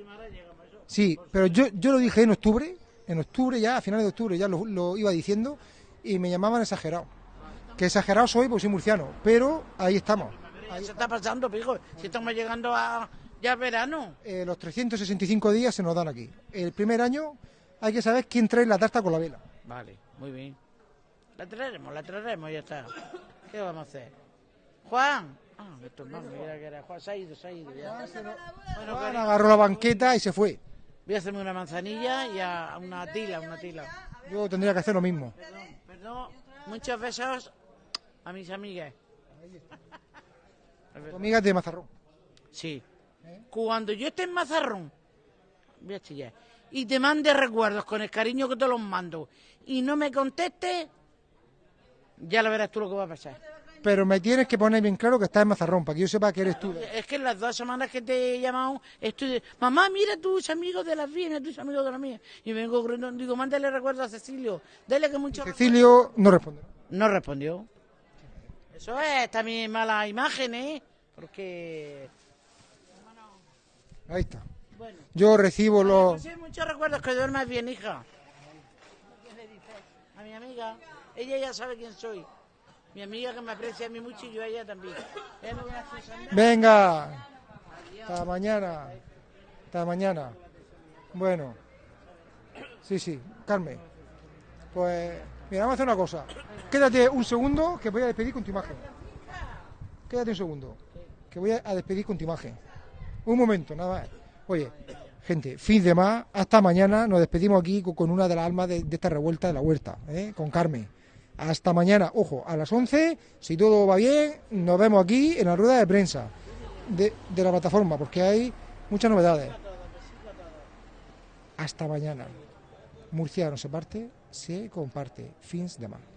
sí, pero yo, yo lo dije en octubre, en octubre ya, a finales de octubre ya lo, lo iba diciendo, y me llamaban exagerado. Que exagerado soy porque soy murciano, pero ahí estamos. Se está pasando, pijo. Si estamos llegando a ya verano. Eh, los 365 días se nos dan aquí. El primer año hay que saber quién trae la tarta con la vela. Vale, muy bien. La traeremos, la traeremos, ya está. ¿Qué vamos a hacer? Juan. Ah, esto no, mira que era Juan. Se ha ido, se ha ido ya. Bueno, Juan cariño, agarró la banqueta y se fue. voy a hacerme una manzanilla y a una tila, una tila. Yo tendría que hacer lo mismo. Perdón, muchos besos a mis amigas. Tu amiga es de Mazarrón. Sí. Cuando yo esté en Mazarrón, voy a chillar, y te mande recuerdos con el cariño que te los mando, y no me conteste, ya lo verás tú lo que va a pasar. Pero me tienes que poner bien claro que estás en Mazarrón, para que yo sepa que eres tú. Es que en las dos semanas que te he llamado, estoy mamá, mira tus amigos de las vienes, tus amigos de las mías. Y vengo corriendo, digo, mándale recuerdos a Cecilio, dale que mucho... Cecilio no responde. No respondió. Eso es también mala imagen, ¿eh? Porque... Ahí está. Yo recibo los... Sí, muchos recuerdos que duermas bien, hija. ¿Qué le dices? A mi amiga. Ella ya sabe quién soy. Mi amiga que me aprecia a mí mucho y yo a ella también. Venga. Hasta mañana. Hasta mañana. Bueno. Sí, sí. Carmen. Pues... Mira, vamos a hacer una cosa. Quédate un segundo que voy a despedir con tu imagen. Quédate un segundo. Que voy a despedir con tu imagen. Un momento, nada más. Oye, gente, fin de más. Hasta mañana. Nos despedimos aquí con- con una de las almas de, de esta revuelta de la huerta, ¿eh? con Carmen. Hasta mañana. Ojo, a las 11, si todo va bien, nos vemos aquí en la rueda de prensa de, la plataforma, porque hay muchas novedades. Hasta mañana. Murcia no se parte, se comparte. Fins de más.